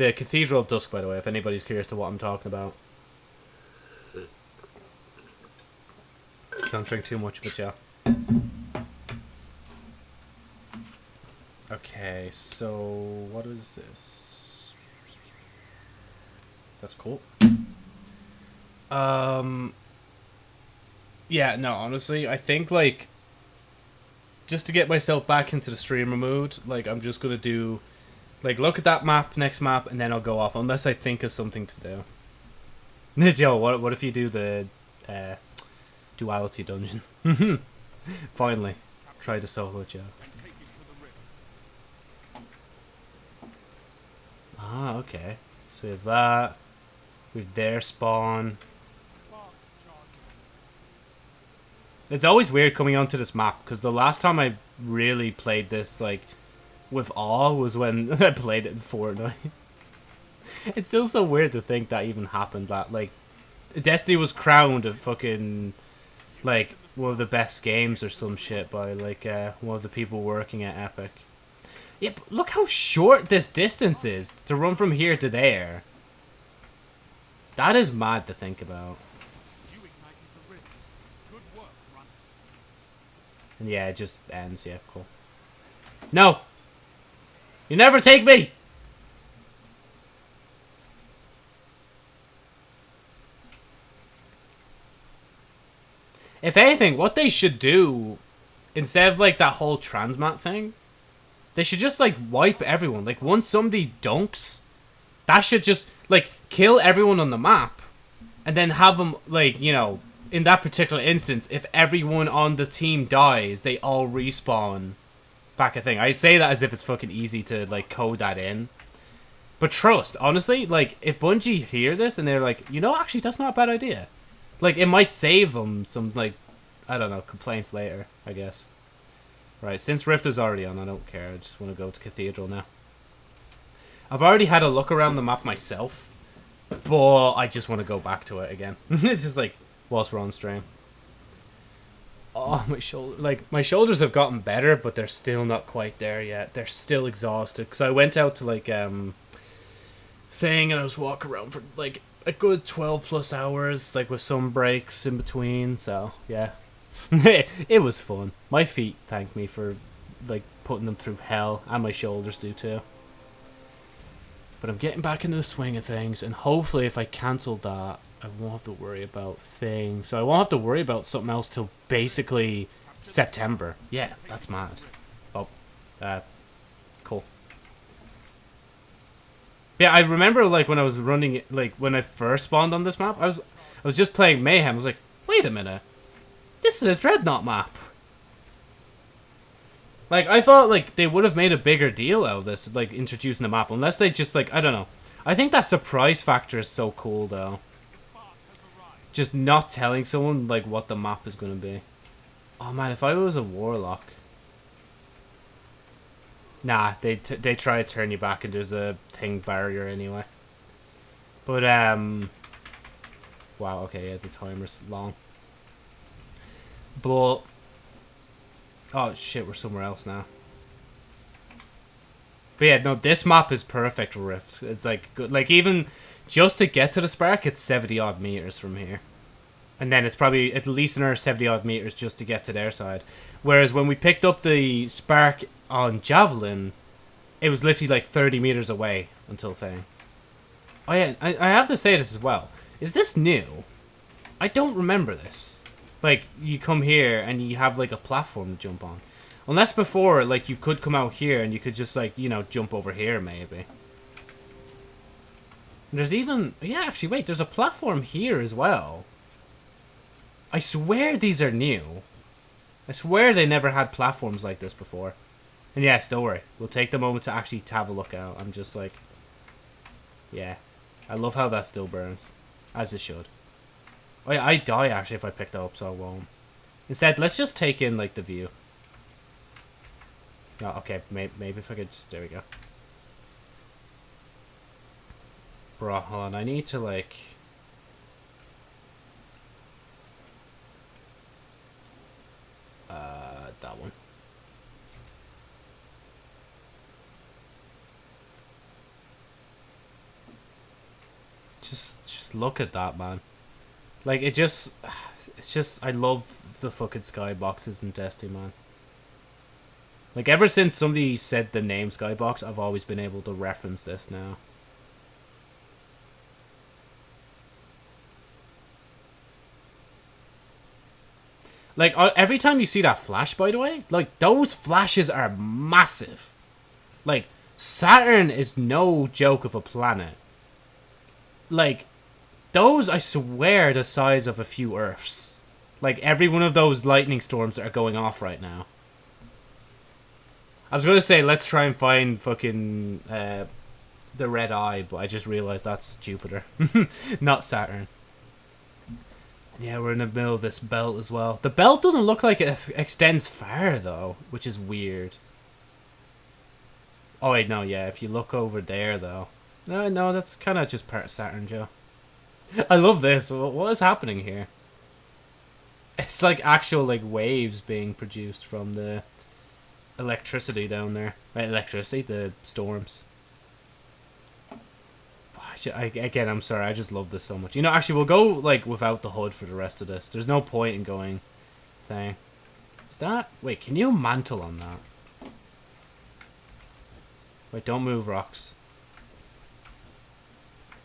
The Cathedral of Dusk, by the way, if anybody's curious to what I'm talking about. Don't drink too much of it, Joe. Okay, so what is this? That's cool. Um, yeah, no, honestly, I think, like, just to get myself back into the streamer mood, like, I'm just gonna do, like, look at that map, next map, and then I'll go off, unless I think of something to do. *laughs* Yo, what, what if you do the, uh, duality dungeon? *laughs* Finally, try to solo Joe. Ah, okay. So we have that. We have their spawn. It's always weird coming onto this map because the last time I really played this like with awe was when *laughs* I played it in Fortnite. it's still so weird to think that even happened. That like Destiny was crowned a fucking like one of the best games or some shit by like uh, one of the people working at Epic. Yep, yeah, look how short this distance is to run from here to there. That is mad to think about. And yeah, it just ends. Yeah, cool. No! You never take me! If anything, what they should do, instead of like that whole transmat thing, they should just like wipe everyone. Like once somebody dunks, that should just like kill everyone on the map, and then have them like you know in that particular instance, if everyone on the team dies, they all respawn back a thing. I say that as if it's fucking easy to like code that in. But trust, honestly, like if Bungie hear this and they're like, you know, actually that's not a bad idea. Like it might save them some like I don't know, complaints later, I guess. Right, since Rift is already on, I don't care. I just want to go to Cathedral now. I've already had a look around the map myself, but I just want to go back to it again. *laughs* it's just like whilst we're on stream. Oh, my shoulder! Like my shoulders have gotten better, but they're still not quite there yet. They're still exhausted. Cause I went out to like um thing and I was walking around for like a good twelve plus hours, like with some breaks in between. So yeah, *laughs* it was fun. My feet thank me for like putting them through hell, and my shoulders do too. But I'm getting back into the swing of things, and hopefully, if I cancel that, I won't have to worry about things. So I won't have to worry about something else till basically September. Yeah, that's mad. Oh, uh, cool. Yeah, I remember like when I was running like when I first spawned on this map, I was, I was just playing Mayhem. I was like, wait a minute, this is a Dreadnought map. Like I thought, like they would have made a bigger deal out of this, like introducing the map, unless they just like I don't know. I think that surprise factor is so cool though just not telling someone like what the map is to be. Oh man, if I was a warlock. Nah, they they try to turn you back and there's a thing barrier anyway. But um Wow, okay, yeah, the timer's long. But Oh shit, we're somewhere else now. But yeah, no, this map is perfect Rift. It's like good like even just to get to the Spark, it's 70 odd meters from here. And then it's probably at least another 70 odd meters just to get to their side. Whereas when we picked up the Spark on Javelin, it was literally like 30 meters away until thing. Oh yeah, I, I have to say this as well. Is this new? I don't remember this. Like, you come here and you have like a platform to jump on. Unless before, like, you could come out here and you could just like, you know, jump over here maybe. There's even... Yeah, actually, wait. There's a platform here as well. I swear these are new. I swear they never had platforms like this before. And yes, don't worry. We'll take the moment to actually have a look out. I'm just like... Yeah. I love how that still burns. As it should. Yeah, I die actually if I pick that up, so I won't. Instead, let's just take in, like, the view. Oh, okay, maybe, maybe if I could just... There we go. Bro, on. I need to, like... Uh, that one. Just, just look at that, man. Like, it just... It's just... I love the fucking skyboxes in Destiny, man. Like, ever since somebody said the name Skybox, I've always been able to reference this now. Like, uh, every time you see that flash, by the way, like, those flashes are massive. Like, Saturn is no joke of a planet. Like, those, I swear, the size of a few Earths. Like, every one of those lightning storms that are going off right now. I was going to say, let's try and find fucking uh, the red eye, but I just realized that's Jupiter, *laughs* not Saturn. Yeah, we're in the middle of this belt as well. The belt doesn't look like it extends far, though, which is weird. Oh, wait, no, yeah, if you look over there, though. No, no, that's kind of just part of Saturn, Joe. *laughs* I love this. What is happening here? It's like actual, like, waves being produced from the electricity down there. Right, electricity, the storms. I, again, I'm sorry. I just love this so much. You know, actually, we'll go like without the hood for the rest of this. There's no point in going thing. Is that... Wait, can you mantle on that? Wait, don't move rocks.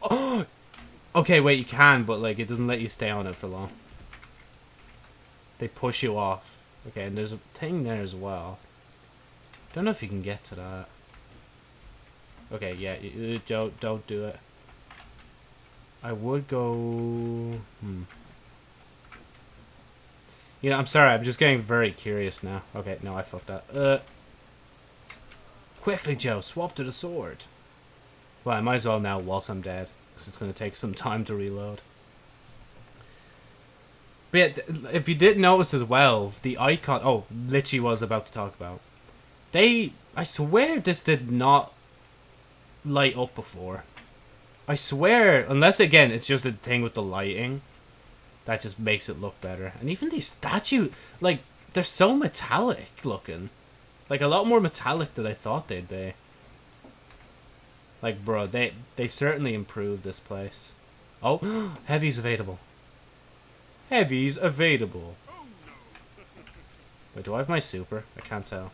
Oh! *gasps* Okay, wait, you can, but like it doesn't let you stay on it for long. They push you off. Okay, and there's a thing there as well. Don't know if you can get to that. Okay, yeah, don't don't do it. I would go... Hmm. You know, I'm sorry, I'm just getting very curious now. Okay, no, I fucked up. Uh, quickly, Joe, swap to the sword. Well, I might as well now whilst I'm dead, because it's going to take some time to reload. But yeah, if you didn't notice as well, the icon... Oh, literally was about to talk about. They... I swear this did not light up before. I swear, unless again it's just a thing with the lighting, that just makes it look better. And even these statue, like they're so metallic looking, like a lot more metallic than I thought they'd be. Like, bro, they they certainly improved this place. Oh, *gasps* heavy's available. Heavy's available. Wait, do I have my super? I can't tell.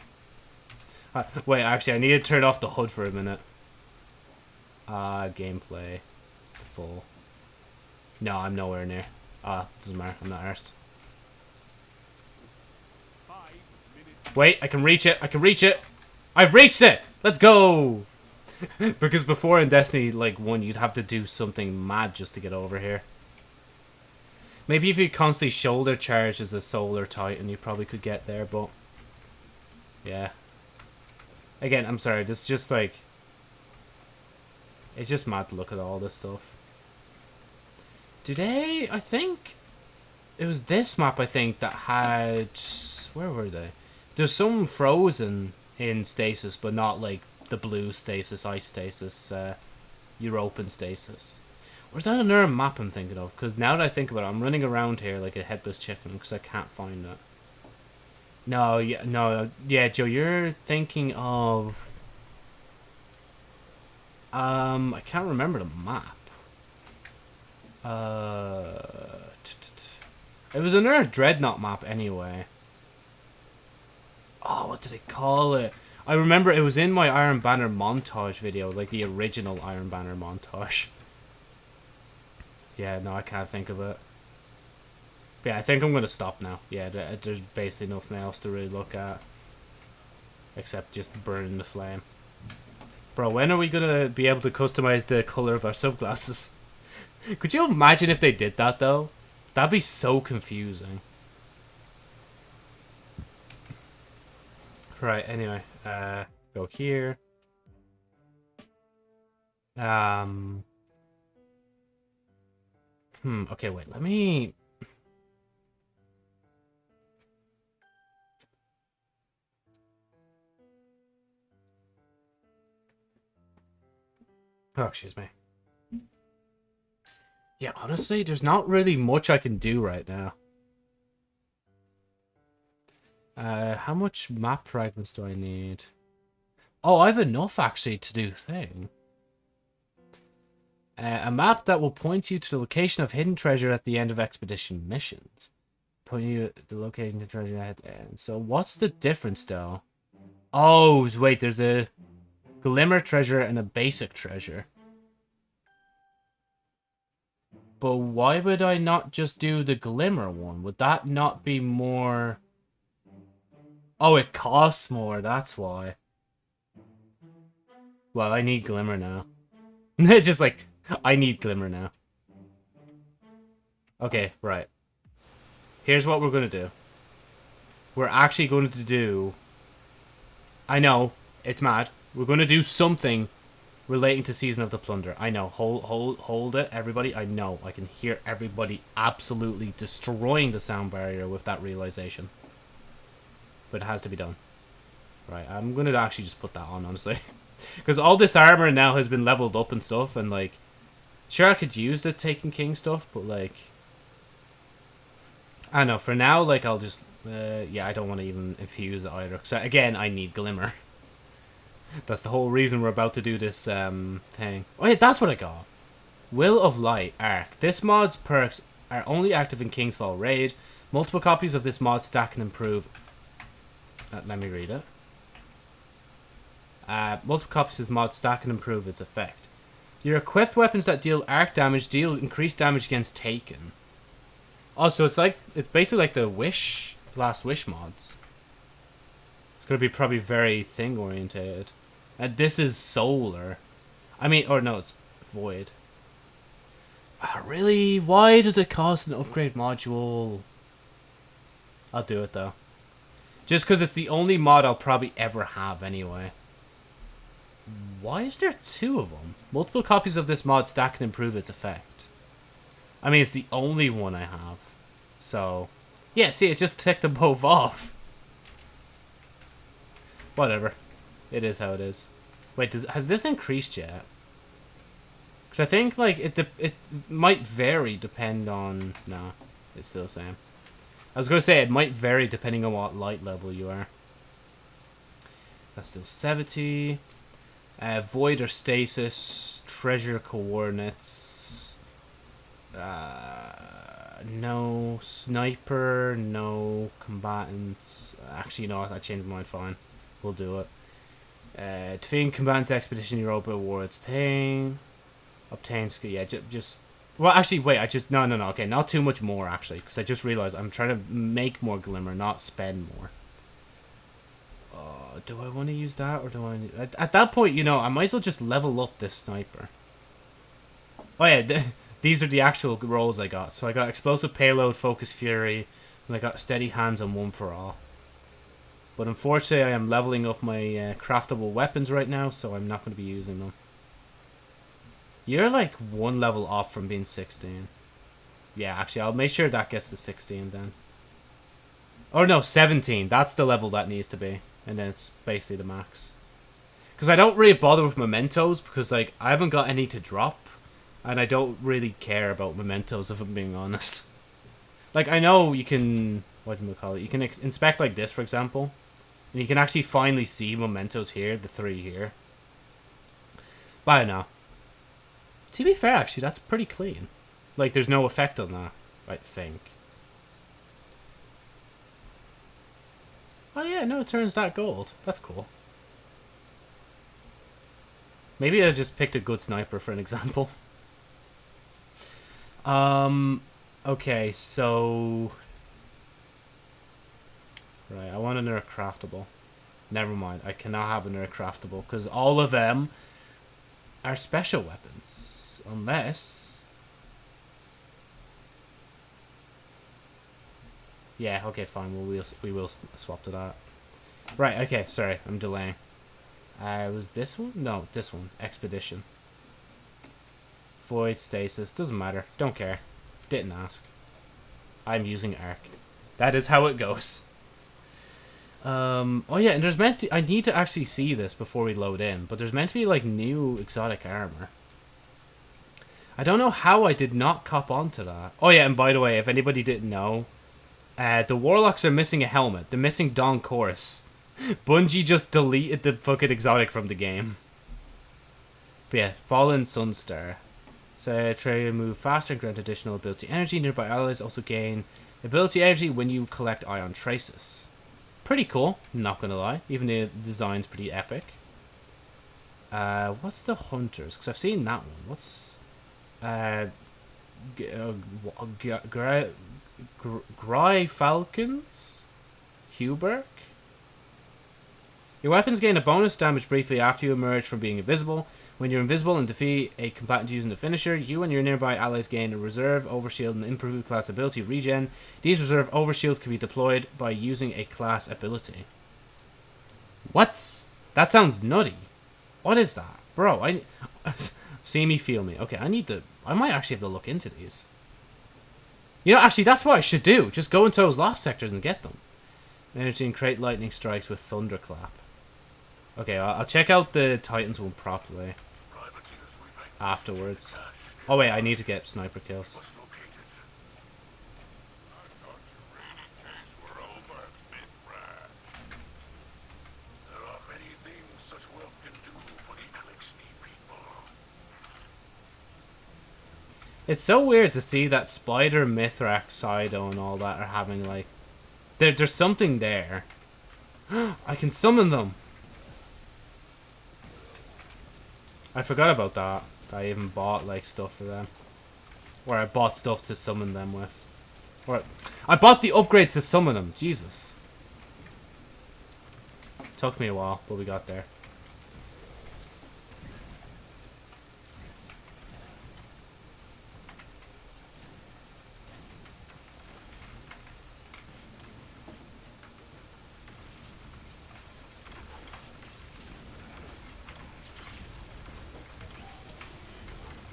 Uh, wait, actually, I need to turn off the hood for a minute. Uh, gameplay. Full. No, I'm nowhere near. Ah, uh, doesn't matter. I'm not arsed. Wait, I can reach it. I can reach it. I've reached it! Let's go! *laughs* because before in Destiny, like, 1, you'd have to do something mad just to get over here. Maybe if you constantly shoulder charge as a solar titan, you probably could get there, but... Yeah. Again, I'm sorry, this is just, like... It's just mad to look at all this stuff. They? I think it was this map. I think that had where were they? There's some frozen in stasis, but not like the blue stasis, ice stasis, uh, European stasis. Is that another map I'm thinking of? Because now that I think about it, I'm running around here like a headless chicken because I can't find it. No, yeah, no, yeah, Joe, you're thinking of um, I can't remember the map. Uh, it was another Dreadnought map anyway. Oh, what did they call it? I remember it was in my Iron Banner montage video, like the original Iron Banner montage. Yeah, no, I can't think of it. But yeah, I think I'm going to stop now. Yeah, there's basically nothing else to really look at. Except just burning the flame. Bro, when are we gonna be able to customize the color of our sunglasses? *laughs* Could you imagine if they did that though? That'd be so confusing. Right, anyway. Uh, go here. Um... Hmm, okay, wait, let me... Oh, excuse me. Yeah, honestly, there's not really much I can do right now. Uh, how much map fragments do I need? Oh, I have enough, actually, to do thing. Uh, a map that will point you to the location of hidden treasure at the end of expedition missions. Point you at the location of treasure at the end. So what's the difference, though? Oh, wait, there's a glimmer treasure and a basic treasure. But why would I not just do the Glimmer one? Would that not be more... Oh, it costs more, that's why. Well, I need Glimmer now. *laughs* just like, I need Glimmer now. Okay, right. Here's what we're going to do. We're actually going to do... I know, it's mad. We're going to do something relating to Season of the Plunder. I know. Hold, hold, hold it, everybody. I know. I can hear everybody absolutely destroying the sound barrier with that realization. But it has to be done. Right, I'm going to actually just put that on, honestly. *laughs* Because all this armor now has been leveled up and stuff, and, like... Sure, I could use the Taken King stuff, but, like... I know. For now, like, I'll just... Uh, yeah, I don't want to even infuse it either. So, again, I need Glimmer. *laughs* That's the whole reason we're about to do this um, thing. Oh yeah, that's what I got. Will of Light Arc. This mod's perks are only active in King's Fall Raid. Multiple copies of this mod stack and improve. Uh, let me read it. Uh, multiple copies of this mod stack and improve its effect. Your equipped weapons that deal arc damage deal increased damage against taken. Also, it's like it's basically like the Wish Last Wish mods. It's gonna be probably very thing orientated. And this is solar. I mean, or no, it's void. Uh, really? Why does it cost an upgrade module? I'll do it though. Just because it's the only mod I'll probably ever have anyway. Why is there two of them? Multiple copies of this mod stack and improve its effect. I mean, it's the only one I have. So, yeah, see, it just ticked them both *laughs* off. Whatever. It is how it is. Wait, does has this increased yet? Because I think like it it might vary depend on. No, it's still the same. I was gonna say it might vary depending on what light level you are. That's still 70. Uh, void or stasis, treasure coordinates. Uh, no sniper, no combatants. Actually, no, I changed my mind. Fine, we'll do it. Uh, defeating combatants expedition Europa awards thing. Obtains, yeah, just, just well, actually, wait, I just, no, no, no, okay, not too much more, actually, because I just realized I'm trying to make more Glimmer, not spend more. Uh, do I want to use that, or do I, at, at, that point, you know, I might as well just level up this sniper. Oh, yeah, th *laughs* these are the actual rolls I got. So I got Explosive Payload, Focused Fury, and I got Steady Hands and One for All. But unfortunately, I am leveling up my uh, craftable weapons right now, so I'm not going to be using them. You're like one level off from being 16. Yeah, actually, I'll make sure that gets to 16 then. Or no, 17. That's the level that needs to be. And then it's basically the max. Because I don't really bother with mementos, because like I haven't got any to drop. And I don't really care about mementos, if I'm being honest. Like, I know you can... What do you call it? You can inspect like this, for example. And you can actually finally see mementos here, the three here. But now. To be fair, actually, that's pretty clean. Like, there's no effect on that, I think. Oh yeah, no, it turns that gold. That's cool. Maybe I just picked a good sniper for an example. *laughs* Um, okay, so Right, I want another craftable. Never mind, I cannot have another craftable because all of them are special weapons. Unless... Yeah, okay, fine. Well, we'll we will swap to that. Right, okay, sorry. I'm delaying. Uh, was this one? No, this one. Expedition. Void, stasis. Doesn't matter. Don't care. Didn't ask. I'm using Arc. That is how it goes. Um, oh yeah, and there's meant to, I need to actually see this before we load in, but there's meant to be like new exotic armor. I don't know how I did not cop onto that. Oh yeah, and by the way, if anybody didn't know, uh, the Warlocks are missing a helmet. They're missing Dawn Chorus. *laughs* Bungie just deleted the fucking exotic from the game. But yeah, Fallen Sunstar. So try to move faster and grant additional ability energy. Nearby allies also gain ability energy when you collect ion traces. Pretty cool, not gonna lie. Even the design's pretty epic. Uh, what's the hunters? Because I've seen that one. What's uh, uh Gry Falcons? Hauberk? Your weapons gain a bonus damage briefly after you emerge from being invisible. When you're invisible and defeat a combatant using the finisher, you and your nearby allies gain a reserve overshield and improved class ability regen. These reserve overshields can be deployed by using a class ability. What's that? Sounds nutty. What is that, bro? I *laughs* see me, feel me. Okay, I need to. I might actually have to look into these. You know, actually, that's what I should do. Just go into those lost sectors and get them. Energy and create lightning strikes with thunderclap. Okay, I'll, I'll check out the Titans one properly afterwards. Oh wait, I need to get sniper kills. It's so weird to see that Spider, Mithrax, Sido, and all that are having, like... There, there's something there. *gasps* I can summon them! I forgot about that. I even bought like stuff for them. Or I bought stuff to summon them with. Or I bought the upgrades to summon them. Jesus. Took me a while, but we got there.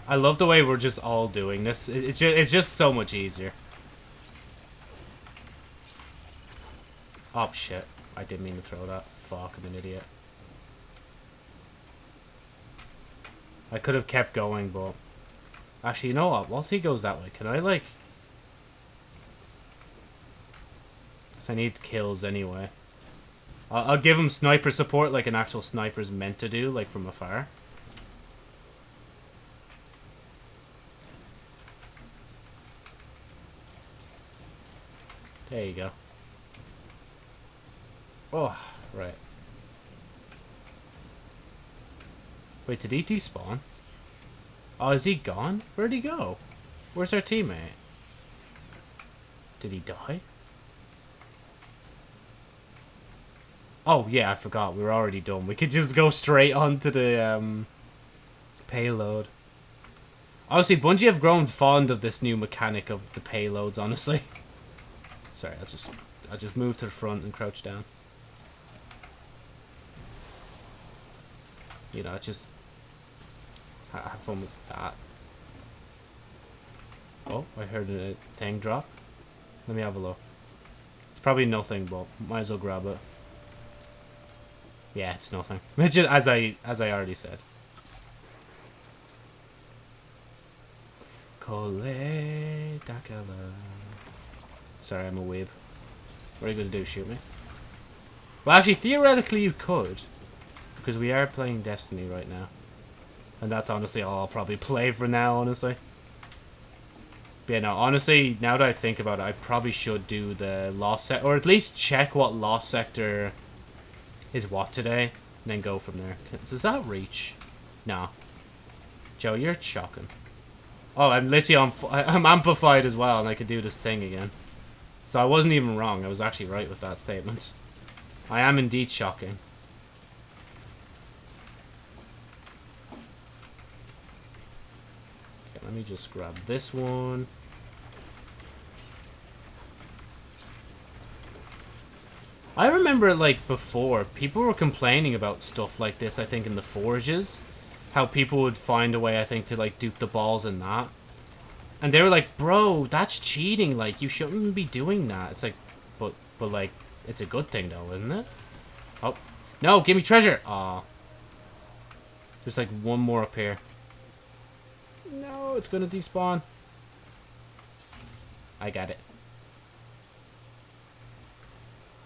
I love the way we're just all doing this. It's just, it's just so much easier. Oh, shit. I didn't mean to throw that. Fuck, I'm an idiot. I could have kept going, but... Actually, you know what? Whilst he goes that way, can I, like... Because I need kills anyway. I'll, I'll give him sniper support like an actual sniper's meant to do, like from afar. There you go. Oh, right. Wait, did ET spawn? Oh, is he gone? Where'd he go? Where's our teammate? Did he die? Oh, yeah, I forgot. We were already done. We could just go straight onto the um, payload. Honestly, Bungie have grown fond of this new mechanic of the payloads, honestly. *laughs* Sorry, I'll just I'll just move to the front and crouch down. You know, I just have fun with that. Oh, I heard a thing drop. Let me have a look. It's probably nothing, but might as well grab it. Yeah, it's nothing. *laughs* It's just as I as I already said. Cole Dakala. Sorry, I'm a weeb. What are you going to do, shoot me? Well, actually, theoretically you could. Because we are playing Destiny right now. And that's honestly all I'll probably play for now, honestly. But yeah, no, honestly, now that I think about it, I probably should do the Lost Sector, or at least check what Lost Sector is what today, and then go from there. Does that reach? No. Joe, you're shocking. Oh, I'm literally on, *laughs* I'm amplified as well, and I can do this thing again. So I wasn't even wrong. I was actually right with that statement. I am indeed shocking. Okay, let me just grab this one. I remember, like, before, people were complaining about stuff like this, I think, in the forges. How people would find a way, I think, to, like, dupe the balls and that. And they were like, bro, that's cheating. Like, you shouldn't be doing that. It's like, but, but, like, it's a good thing, though, isn't it? Oh. No, give me treasure! Aw. There's, like, one more up here. No, it's gonna despawn. I got it.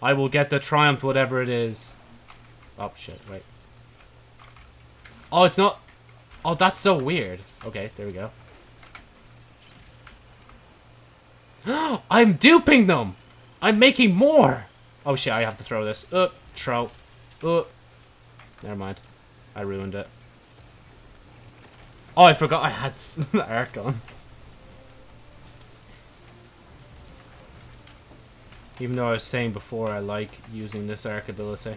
I will get the triumph, whatever it is. Oh, shit, right. Oh, it's not... Oh, that's so weird. Okay, there we go. *gasps* I'm duping them! I'm making more! Oh, shit, I have to throw this. Uh, throw. Uh. Never mind. I ruined it. Oh, I forgot I had *laughs* the arc on. Even though I was saying before I like using this arc ability.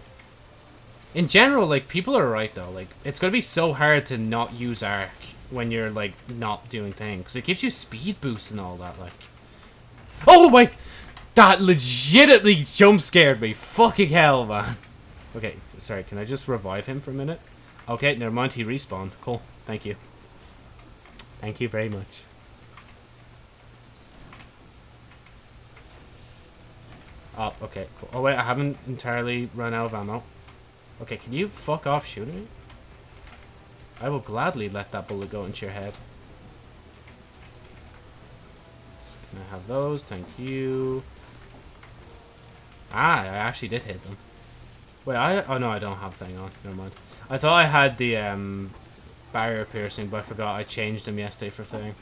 In general, like, people are right, though. Like, it's gonna be so hard to not use arc when you're, like, not doing things. Because it gives you speed boost and all that, like. Oh, my... That legitimately jump scared me. Fucking hell, man. Okay, sorry, can I just revive him for a minute? Okay, never mind, he respawned. Cool, thank you. Thank you very much. Oh, okay, cool. Oh, wait, I haven't entirely run out of ammo. Okay, can you fuck off shooting me? I will gladly let that bullet go into your head. Can I have those? Thank you. Ah, I actually did hit them. Wait, I... Oh, no, I don't have thing on. Never mind. I thought I had the um, barrier piercing, but I forgot I changed them yesterday for thing.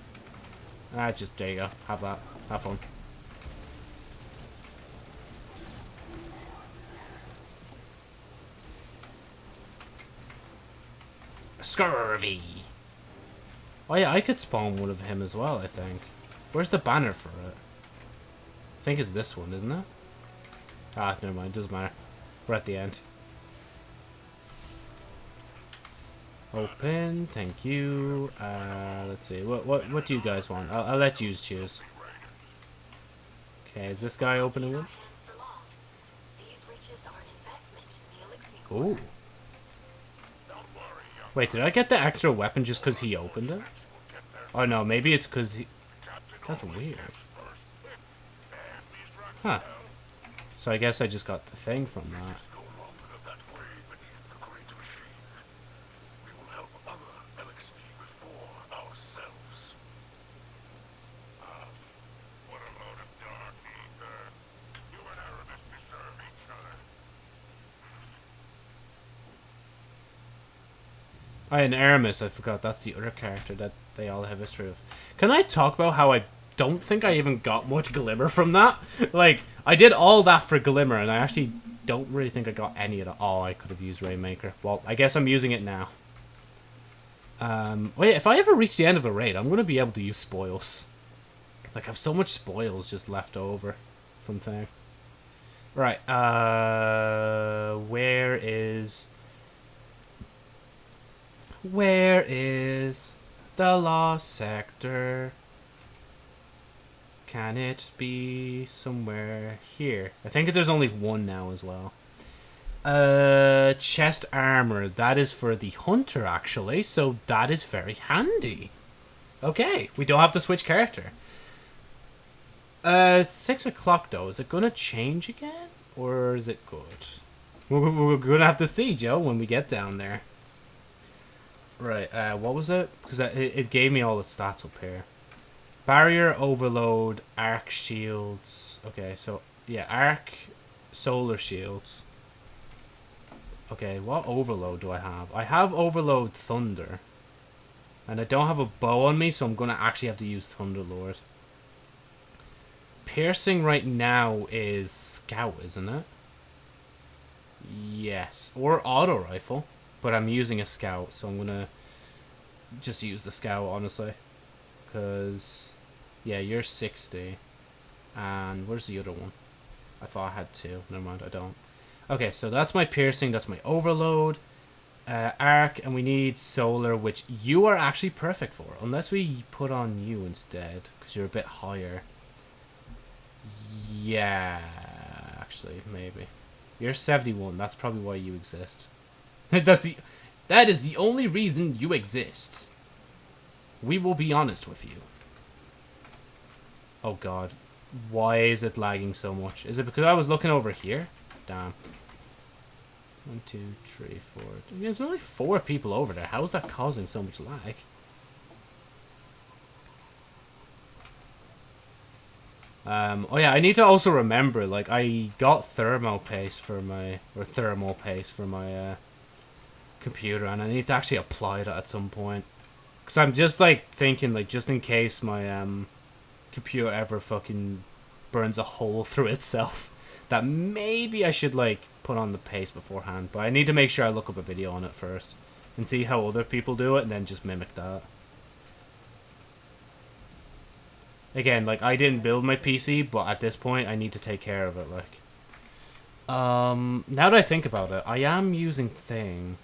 Ah, just... There you go. Have that. Have fun. Scurvy. Oh yeah, I could spawn one of him as well, I think. Where's the banner for it? I think it's this one, isn't it? Ah, never mind, doesn't matter. We're at the end. Open, thank you. Uh, let's see, what what what do you guys want? I'll, I'll let you choose. Okay, is this guy opening one? Ooh. Wait, did I get the extra weapon just because he opened it? Oh no, maybe it's because he... That's weird. Huh. So I guess I just got the thing from that. Oh, and Aramis, I forgot. That's the other character that they all have history of. Can I talk about how I don't think I even got much Glimmer from that? like, I did all that for Glimmer, and I actually don't really think I got any at. Oh, I could have used Rainmaker. Well, I guess I'm using it now. Um, wait, if I ever reach the end of a raid, I'm going to be able to use spoils. Like, I have so much spoils just left over from thing. Right, uh, where is... Where is the lost sector? Can it be somewhere here? I think there's only one now as well. Uh, chest armor. That is for the hunter, actually. So that is very handy. Okay, we don't have to switch character. Uh, six o'clock though. Is it gonna change again, or is it good? We're, we're gonna have to see, Joe, when we get down there. Right, uh, what was it? Because it, it gave me all the stats up here. Barrier, Overload, Arc Shields. Okay, so, yeah, Arc, Solar Shields. Okay, what Overload do I have? I have Overload Thunder. And I don't have a bow on me, so I'm going to actually have to use Thunderlord. Piercing right now is Scout, isn't it? Yes. Or Auto Rifle. But I'm using a scout, so I'm gonna just use the scout, honestly. Because, yeah, you're 60. And where's the other one? I thought I had two. Never mind, I don't. Okay, so that's my piercing, that's my overload. Uh, arc, and we need solar, which you are actually perfect for. Unless we put on you instead, because you're a bit higher. Yeah, actually, maybe. You're 71. That's probably why you exist. *laughs* That's the... That is the only reason you exist. We will be honest with you. Oh god. Why is it lagging so much? Is it because I was looking over here? Damn. One, two, three, four. There's only four people over there. How is that causing so much lag? Um, oh yeah, I need to also remember, like, I got thermal paste for my, or thermal paste for my, uh, computer, and I need to actually apply that at some point. Because I'm just, like, thinking, like, just in case my, um, computer ever fucking burns a hole *laughs* through itself, that maybe I should, like, put on the paste beforehand. But I need to make sure I look up a video on it first, and see how other people do it, and then just mimic that. Again, like, I didn't build my PC, but at this point, I need to take care of it, like. Um, now that I think about it, I am using Thing.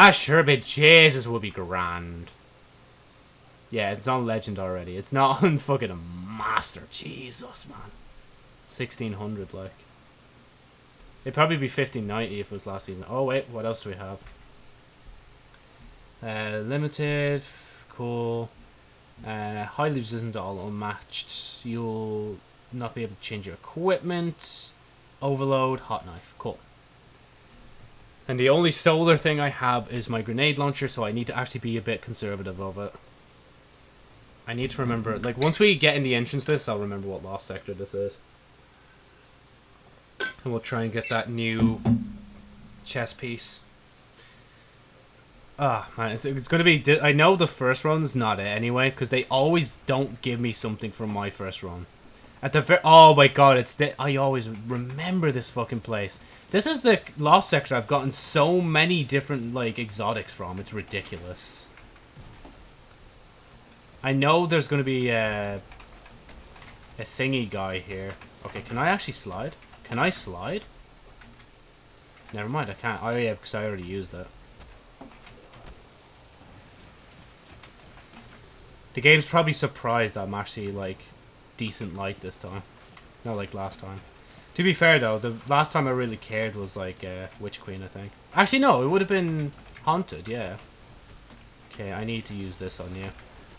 Ah, sure, but Jesus will be grand. Yeah, it's on Legend already. It's not *laughs* on fucking a Master. Jesus, man. 1600, like. It'd probably be 1590 if it was last season. Oh, wait, what else do we have? Uh, limited, cool. Uh, highly resistant to all unmatched. You'll not be able to change your equipment. Overload, hot knife. Cool. And the only solar thing I have is my grenade launcher, so I need to actually be a bit conservative of it. I need to remember, like, once we get in the entrance this, I'll remember what lost sector this is. And we'll try and get that new chess piece. Ah, man, it's, it's going to be... I know the first run's not it anyway, because they always don't give me something from my first run. At the very... Oh my god, it's... The, I always remember this fucking place. This is the Lost Sector I've gotten so many different, like, exotics from. It's ridiculous. I know there's to be a... A thingy guy here. Okay, can I actually slide? Can I slide? Never mind, I can't. Oh yeah, because I already used it. The game's probably surprised I'm actually, like, decent light this time. Not like last time. To be fair, though, the last time I really cared was, like, uh, Witch Queen, I think. Actually, no, it would have been Haunted, yeah. Okay, I need to use this on you.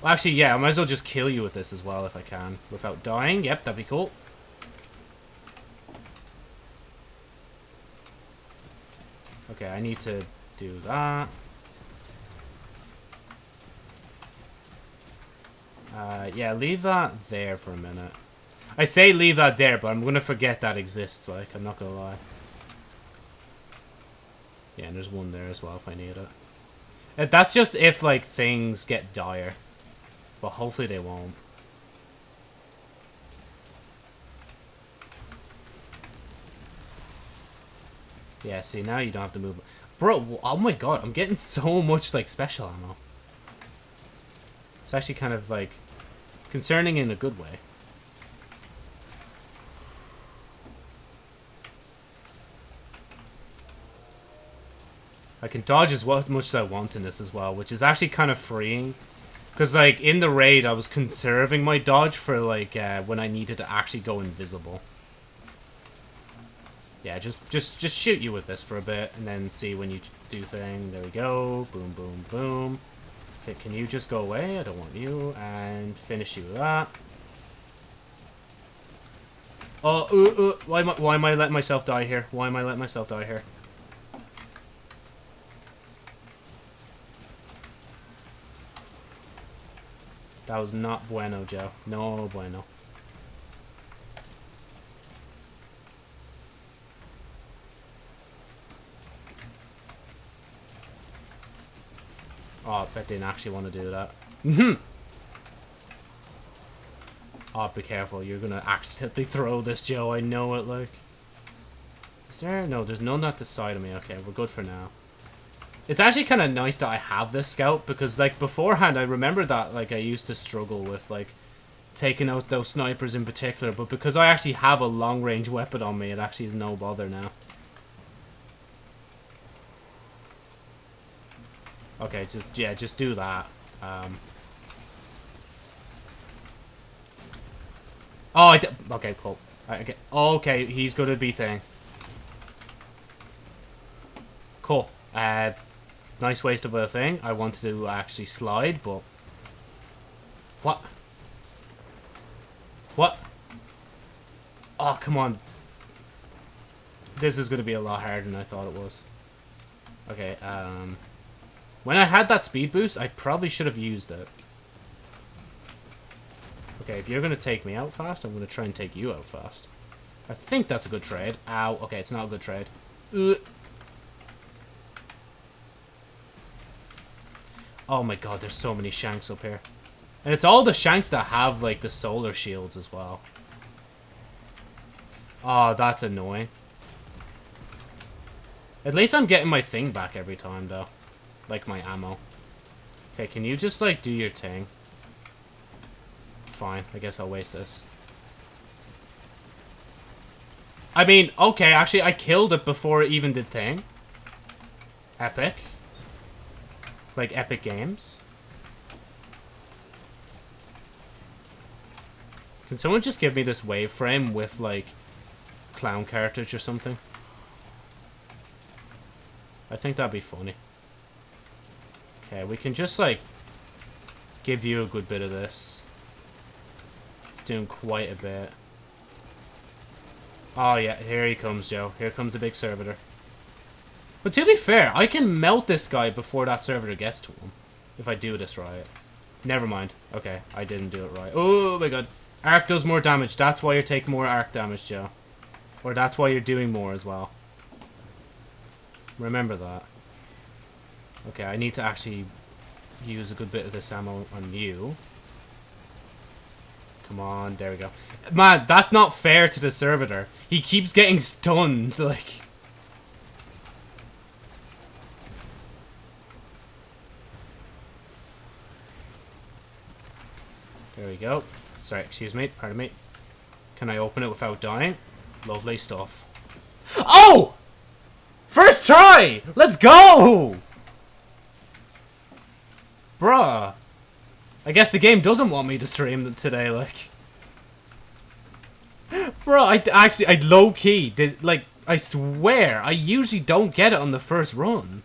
Well, actually, yeah, I might as well just kill you with this as well if I can. Without dying. Yep, that'd be cool. Okay, I need to do that. Uh, yeah, leave that there for a minute. I say leave that there, but I'm gonna forget that exists, like, I'm not gonna lie. Yeah, and there's one there as well if I need it. Uh, that's just if, like, things get dire. But hopefully they won't. Yeah, see, now you don't have to move. Bro, oh my god, I'm getting *laughs* so much, like, special ammo. It's actually kind of, like, concerning in a good way. I can dodge as much as I want in this as well, which is actually kind of freeing. Because, like, in the raid, I was conserving my dodge for, like, uh, when I needed to actually go invisible. Yeah, just, just, just shoot you with this for a bit, and then see when you do thing. There we go. Boom, boom, boom. Okay, can you just go away? I don't want you. And finish you with that. Oh, uh, uh, why am I, why am I letting myself die here? Why am I letting myself die here? That was not bueno, Joe. No bueno. Oh, I didn't actually want to do that. Mm-hmm. *laughs* oh, be careful. You're going to accidentally *laughs* throw this, Joe. I know it, like. Is there? No, there's none at the side of me. Okay, we're good for now. It's actually kind of nice that I have this scout, because, like, beforehand, I remember that, like, I used to struggle with, like, taking out those snipers in particular, but because I actually have a long-range weapon on me, it actually is no bother now. Okay, just yeah, just do that. Um. Oh, I okay, cool. Right, okay. okay, he's gonna be thing. Cool. Uh, nice waste of a thing. I wanted to actually slide, but... What? What? Oh, come on. This is to be a lot harder than I thought it was. Okay, um... When I had that speed boost, I probably should have used it. Okay, if you're going to take me out fast, I'm going to try and take you out fast. I think that's a good trade. Ow. Okay, it's not a good trade. Ugh. Oh my god, there's so many shanks up here. And it's all the shanks that have, like, the solar shields as well. Oh, that's annoying. At least I'm getting my thing back every time, though. Like my ammo. Okay, can you just, like, do your thing? Fine, I guess I'll waste this. I mean, okay, actually, I killed it before it even did thing. Epic. Like, Epic Games. Can someone just give me this wave frame with, like, clown characters or something? I think that'd be funny. Okay, we can just, like, give you a good bit of this. It's doing quite a bit. Oh, yeah, here he comes, Joe. Here comes the big servitor. But to be fair, I can melt this guy before that servitor gets to him. If I do this right. Never mind. Okay, I didn't do it right. Oh, my god. Arc does more damage. That's why you're taking more arc damage, Joe. Or that's why you're doing more as well. Remember that. Okay, I need to actually use a good bit of this ammo on you. Come on, there we go. Man, that's not fair to the servitor. He keeps getting stunned, *laughs* like... There we go. Sorry, excuse me, pardon me. Can I open it without dying? Lovely stuff. Oh! First try! Let's go! Bruh. I guess the game doesn't want me to stream today, like. *gasps* Bro, I actually, I low-key did, like, I swear, I usually don't get it on the first run.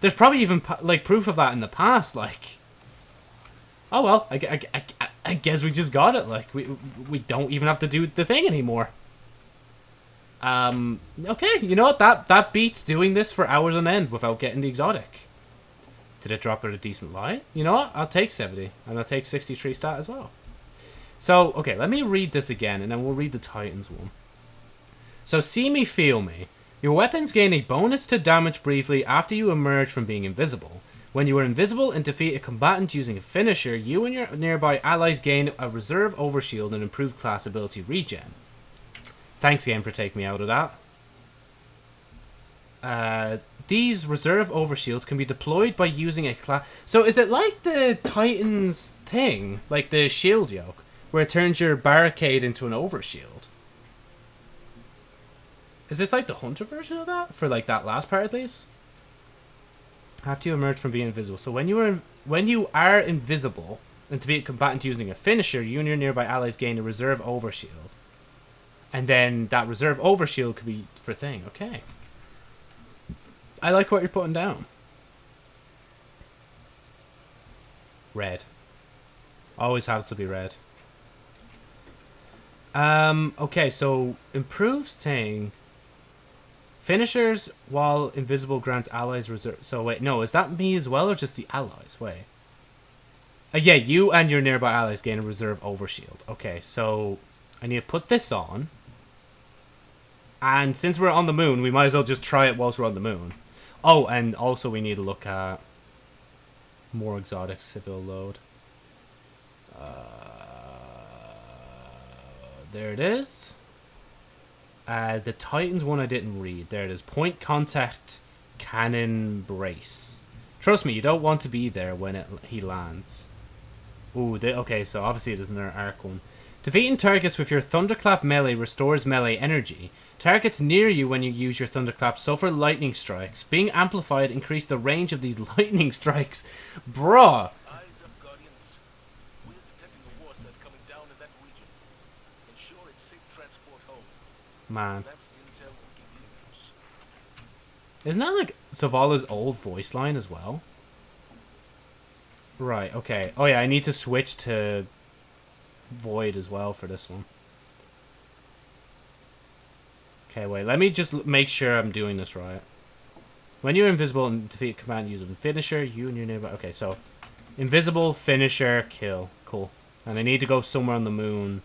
There's probably even, like, proof of that in the past, like. Oh well, I, I, I, I guess we just got it, like, we, we don't even have to do the thing anymore. Um, okay, you know what, that, that beats doing this for hours on end without getting the exotic. Did it drop at a decent lie? You know what? I'll take 70. And I'll take 63 stat as well. So, okay, let me read this again, and then we'll read the Titans one. So, see me, feel me. Your weapons gain a bonus to damage briefly after you emerge from being invisible. When you are invisible and defeat a combatant using a finisher, you and your nearby allies gain a reserve overshield and improved class ability regen. Thanks, game, for taking me out of that. Uh, these reserve overshields can be deployed by using a class. So is it like the Titans thing, like the shield yoke, where it turns your barricade into an overshield? Is this like the hunter version of that for like that last part at least? After you emerge from being invisible. So when you are when you are invisible and to be a combatant using a finisher, you and your nearby allies gain a reserve overshield. And then that reserve overshield could be for thing. Okay. I like what you're putting down. Red. Always has to be red. Um, okay, so improves thing. Finishers while invisible grants allies reserve. So wait, no, is that me as well or just the allies? Wait. Uh, yeah, you and your nearby allies gain a reserve overshield. Okay, so I need to put this on. And since we're on the moon, we might as well just try it whilst we're on the moon. Oh, and also we need to look at more exotics if it'll load. Uh, there it is. Uh, the Titans one I didn't read. There it is. Point contact cannon brace. Trust me, you don't want to be there when it, he lands. Ooh, they, okay, so obviously it isn't an arc one. Defeating targets with your Thunderclap melee restores melee energy. Targets near you when you use your Thunderclap suffer lightning strikes. Being amplified increase the range of these *laughs* lightning strikes. Bruh. Man. That's intel we'll give. Isn't that like Zavala's old voice line as well? Right, okay. Oh yeah, I need to switch to Void as well for this one. Okay, wait, let me just make sure I'm doing this right. When you're invisible and defeat command using finisher, you and your neighbor... Okay, so... Invisible, finisher, kill. Cool. And I need to go somewhere on the moon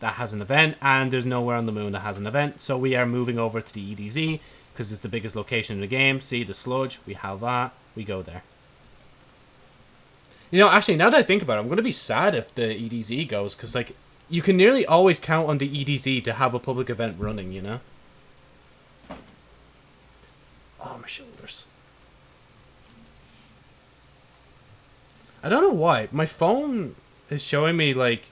that has an event, and there's nowhere on the moon that has an event, so we are moving over to the EDZ, because it's the biggest location in the game. See, the sludge, we have that, we go there. You know, actually, now that I think about it, I'm going to be sad if the EDZ goes, because, like, you can nearly always count on the EDZ to have a public event running, you know? Oh, my shoulders. I don't know why. My phone is showing me, like,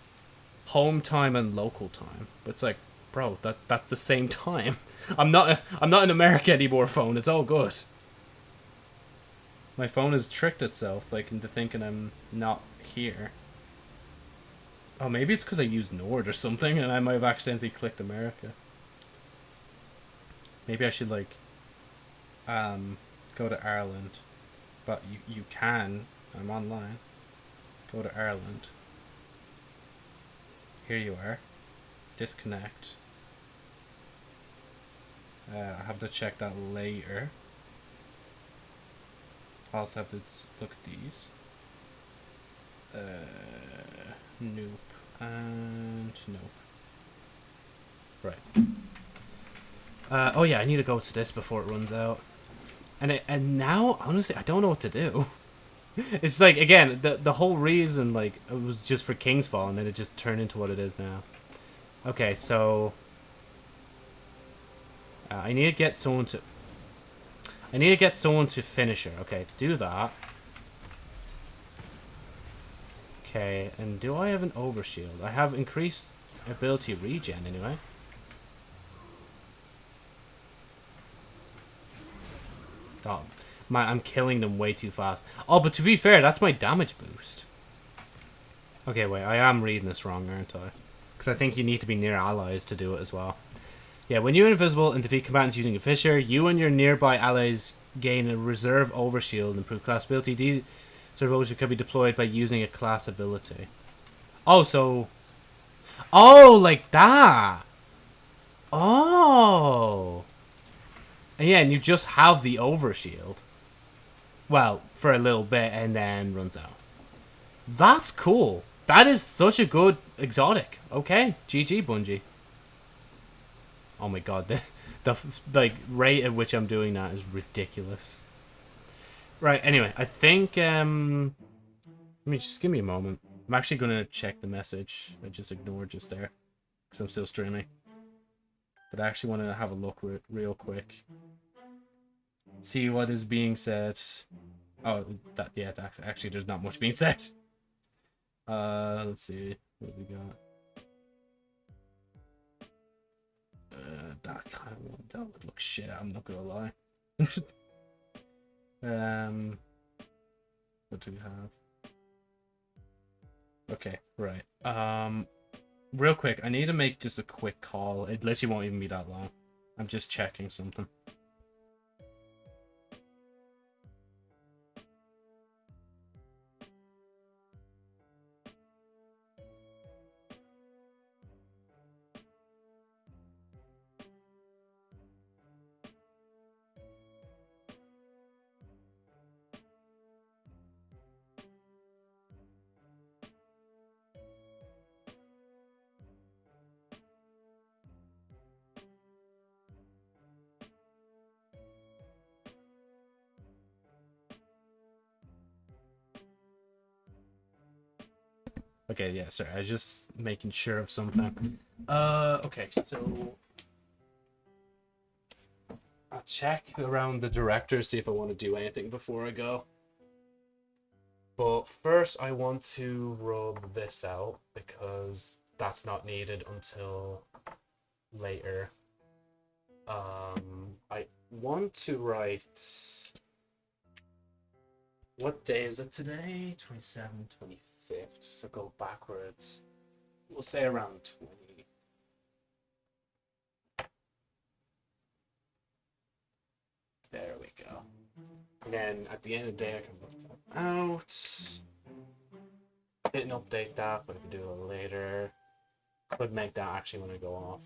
home time and local time. But it's like, bro, that that's the same *laughs* time. I'm not I'm not in America anymore, phone. It's all good. My phone has tricked itself like into thinking I'm not here. Oh, maybe it's because I used Nord or something, and I might have accidentally clicked America. Maybe I should like um go to Ireland, but you you can. I'm online. Go to Ireland. Here you are. Disconnect. Uh, I have to check that later. I also have to look at these. Uh, nope. And no. Right. Uh, oh yeah, I need to go to this before it runs out. And it, and now, honestly, I don't know what to do. *laughs* it's like again, the the whole reason like it was just for King's Fall, and then it just turned into what it is now. Okay, so uh, I need to get someone to. I need to get someone to finish her. Okay, do that. Okay, and do I have an overshield? I have increased ability regen anyway. Oh, man, I'm killing them way too fast. Oh, but to be fair, that's my damage boost. Okay, wait, I am reading this wrong, aren't I? Because I think you need to be near allies to do it as well. Yeah, when you're invisible and defeat combatants using a Fisher, you and your nearby allies gain a reserve overshield and improve class ability. Sort of be deployed by using a class ability. Oh, so... Oh, like that! Oh! And yeah, and you just have the overshield. Well, for a little bit and then runs out. That's cool. That is such a good exotic. Okay, GG Bungie. Oh my god, *laughs* the the like rate at which I'm doing that is ridiculous. Right, anyway, I think um let me just give me a moment. I'm actually gonna check the message I just ignored just there. Because I'm still streaming. But I actually want to have a look re real quick. See what is being said. Oh, that yeah. That, actually, there's not much being *laughs* said. Uh, let's see what do we got. Uh, that kind of that would look shit. I'm not gonna lie. *laughs* um, what do we have? Okay, right. Um, real quick, I need to make just a quick call. It literally won't even be that long. I'm just checking something. Okay, yeah, sorry. I was just making sure of something. Uh, okay, so I'll check around the director see if I want to do anything before I go. But first, I want to rub this out because that's not needed until later. Um, I want to write. What day is it today? 27, fifth, so go backwards. We'll say around 20. There we go. And then at the end of the day, I can work that out. Didn't update that, but I can do it later. Could make that actually when I go off.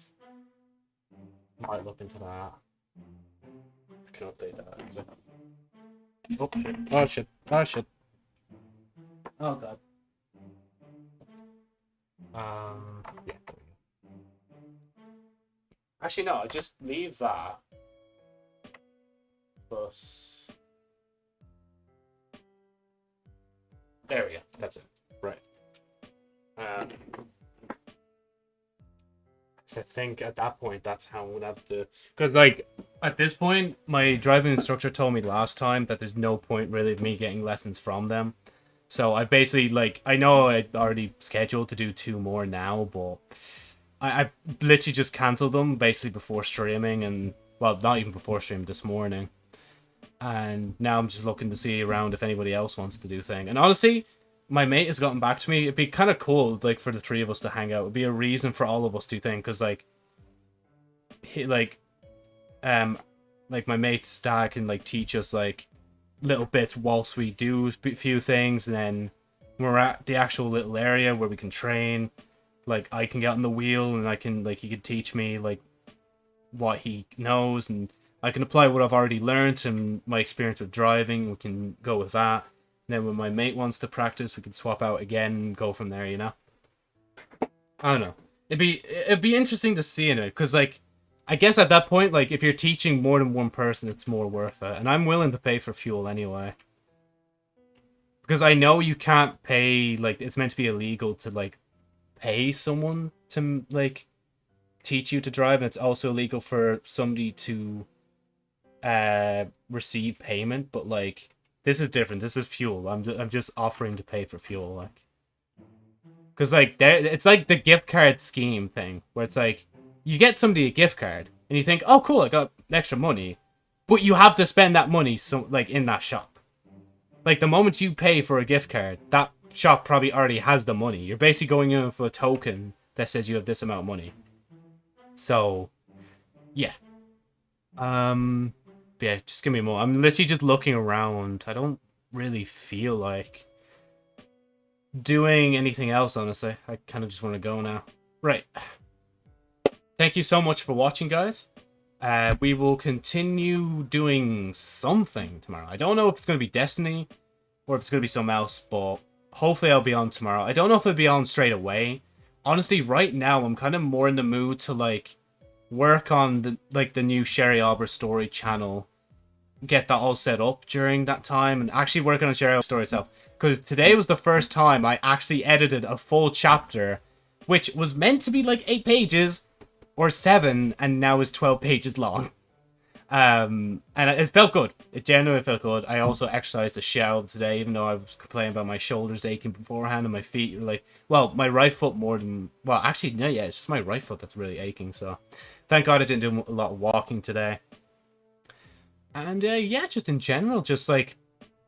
Might look into that. I can update that. Oh shit. Oh shit. Oh shit. Oh god. Um, yeah. there we go. Actually, no, I just leave that. Plus. There we go. That's it. Right. Um, I think at that point, that's how gonna have to. Because, like, at this point, my driving instructor told me last time that there's no point really of me getting lessons from them. So I basically like I know I already scheduled to do two more now, but I, I literally just cancelled them basically before streaming and well not even before stream this morning. And now I'm just looking to see around if anybody else wants to do thing. And honestly, my mate has gotten back to me. It'd be kind of cool, like for the three of us to hang out. It'd be a reason for all of us to thing, because like, he like, um, like my mate Stag can like teach us like little bits whilst we do a few things, and then we're at the actual little area where we can train. Like I can get on the wheel, and I can like he can teach me like what he knows, and I can apply what I've already learned and my experience with driving. We can go with that. And then when my mate wants to practice, we can swap out again and go from there. You know. I don't know. It'd be it'd be interesting to see in it because like I guess at that point, like if you're teaching more than one person, it's more worth it. And I'm willing to pay for fuel anyway. Because I know you can't pay like it's meant to be illegal to like pay someone to like teach you to drive, and it's also illegal for somebody to uh receive payment. But like this is different. This is fuel. I'm I'm just offering to pay for fuel, like. Cause like there, it's like the gift card scheme thing, where it's like you get somebody a gift card and you think, oh cool, I got extra money, but you have to spend that money so like in that shop. Like the moment you pay for a gift card, that shop probably already has the money. You're basically going in for a token that says you have this amount of money. So, yeah. Um, yeah, just give me more. I'm literally just looking around. I don't really feel like doing anything else, honestly. I kind of just want to go now. Right. Thank you so much for watching, guys. Uh, we will continue doing something tomorrow. I don't know if it's going to be Destiny or if it's going to be something else, but hopefully I'll be on tomorrow. I don't know if it'll be on straight away. Honestly, right now I'm kind of more in the mood to like work on the like the new Sherry Arbor story channel, get that all set up during that time, and actually working on Sherry Arbor story itself. Because today was the first time I actually edited a full chapter, which was meant to be like eight pages or seven, and now is 12 pages long. Um, and it felt good. It genuinely felt good. I also exercised a shell today, even though I was complaining about my shoulders aching beforehand and my feet were like, well, my right foot more than, well, actually, no, yeah, it's just my right foot that's really aching. So thank God I didn't do a lot of walking today. And uh, yeah, just in general, just like,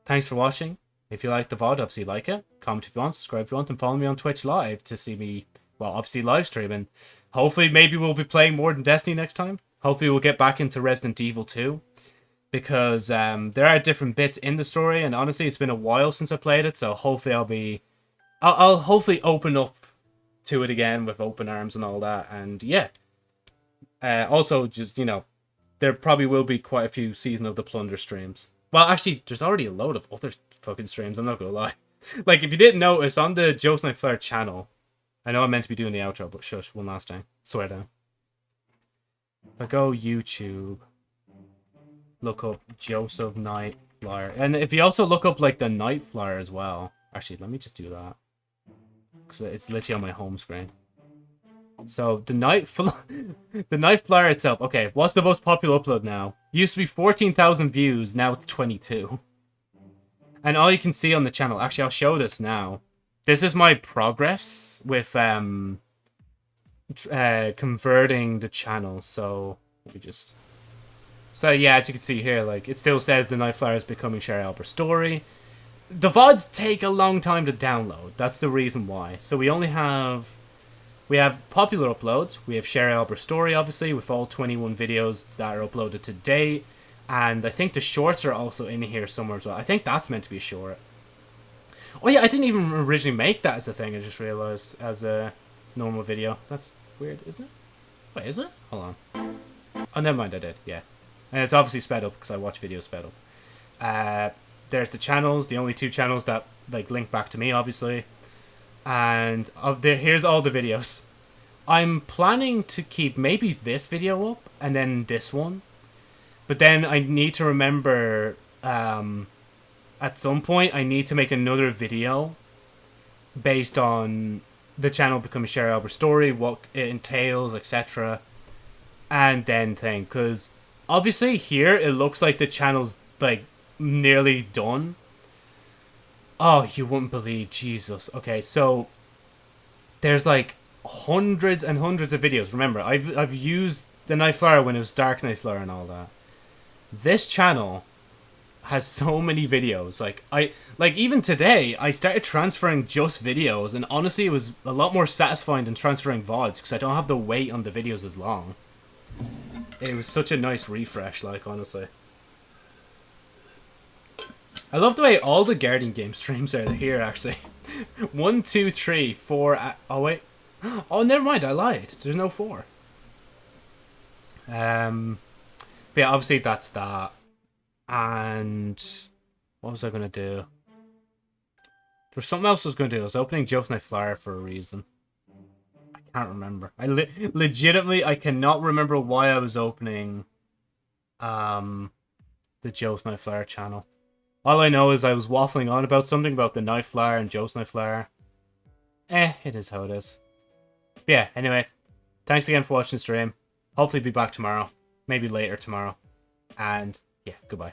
thanks for watching. If you like the VOD, obviously like it. Comment if you want, subscribe if you want, and follow me on Twitch Live to see me, well, obviously live streaming. Hopefully, maybe we'll be playing more than Destiny next time. Hopefully, we'll get back into Resident Evil 2. Because um, there are different bits in the story, and honestly, it's been a while since I played it, so hopefully I'll be... I'll, I'll hopefully open up to it again with open arms and all that, and yeah. Uh, also, just, you know, there probably will be quite a few Season of the Plunder streams. Well, actually, there's already a load of other fucking streams, I'm not gonna lie. *laughs* like, if you didn't notice, on the Joseph Knight Flair channel, I know I'm meant to be doing the outro, but shush, one last time. Swear down. If I go YouTube, look up Joseph Knight Flyer. And if you also look up, like, the Night Flyer as well. Actually, let me just do that. Because it's literally on my home screen. So, the Night *laughs* the Night Flyer itself. Okay, what's the most popular upload now? Used to be 14,000 views, now it's 22. And all you can see on the channel... Actually, I'll show this now this is my progress with um uh, converting the channel. So let me just. So yeah, as you can see here, like it still says the Night Flyer is becoming Sherry Albert story. The VODs take a long time to download. That's the reason why. So we only have we have popular uploads. We have Sherry Albert story, obviously, with all 21 videos that are uploaded to date. And I think the shorts are also in here somewhere as well. I think that's meant to be short. Oh yeah, I didn't even originally make that as a thing. I just realized as a normal video. That's weird, isn't it? Wait, is it? Hold on. Oh, never mind. I did. Yeah, and it's obviously sped up because I watch videos sped up. Uh, there's the channels. The only two channels that like link back to me, obviously. And of the here's all the videos. I'm planning to keep maybe this video up and then this one. But then I need to remember um, at some point I need to make another video based on the channel becoming Sherry Albert story, what it entails, etc. And then thing, because obviously here it looks like the channel's like nearly done. Oh, you wouldn't believe, Jesus. Okay, so there's like hundreds and hundreds of videos. Remember, I've I've used the Night Flyer when it was Dark Night Flyer and all that. This channel has so many videos. Like I like even today, I started transferring just videos, and honestly, it was a lot more satisfying than transferring vods because I don't have to wait on the videos as long. It was such a nice refresh, like honestly. I love the way all the Guardian game streams are here. Actually, *laughs* one, two, three, four. Uh, oh wait, oh never mind. I lied. There's no four. Um, but yeah, obviously that's that. And what was I gonna do? There's something else I was gonna do. I was opening Joe's Night Flyer for a reason. I can't remember. I le legitimately I cannot remember why I was opening um the Joe's Night Flyer channel. All I know is I was waffling on about something about the Night Flyer and Joe's Night Flyer. Eh, it is how it is. But yeah, anyway, thanks again for watching the stream. Hopefully be back tomorrow. Maybe later tomorrow. And yeah, goodbye.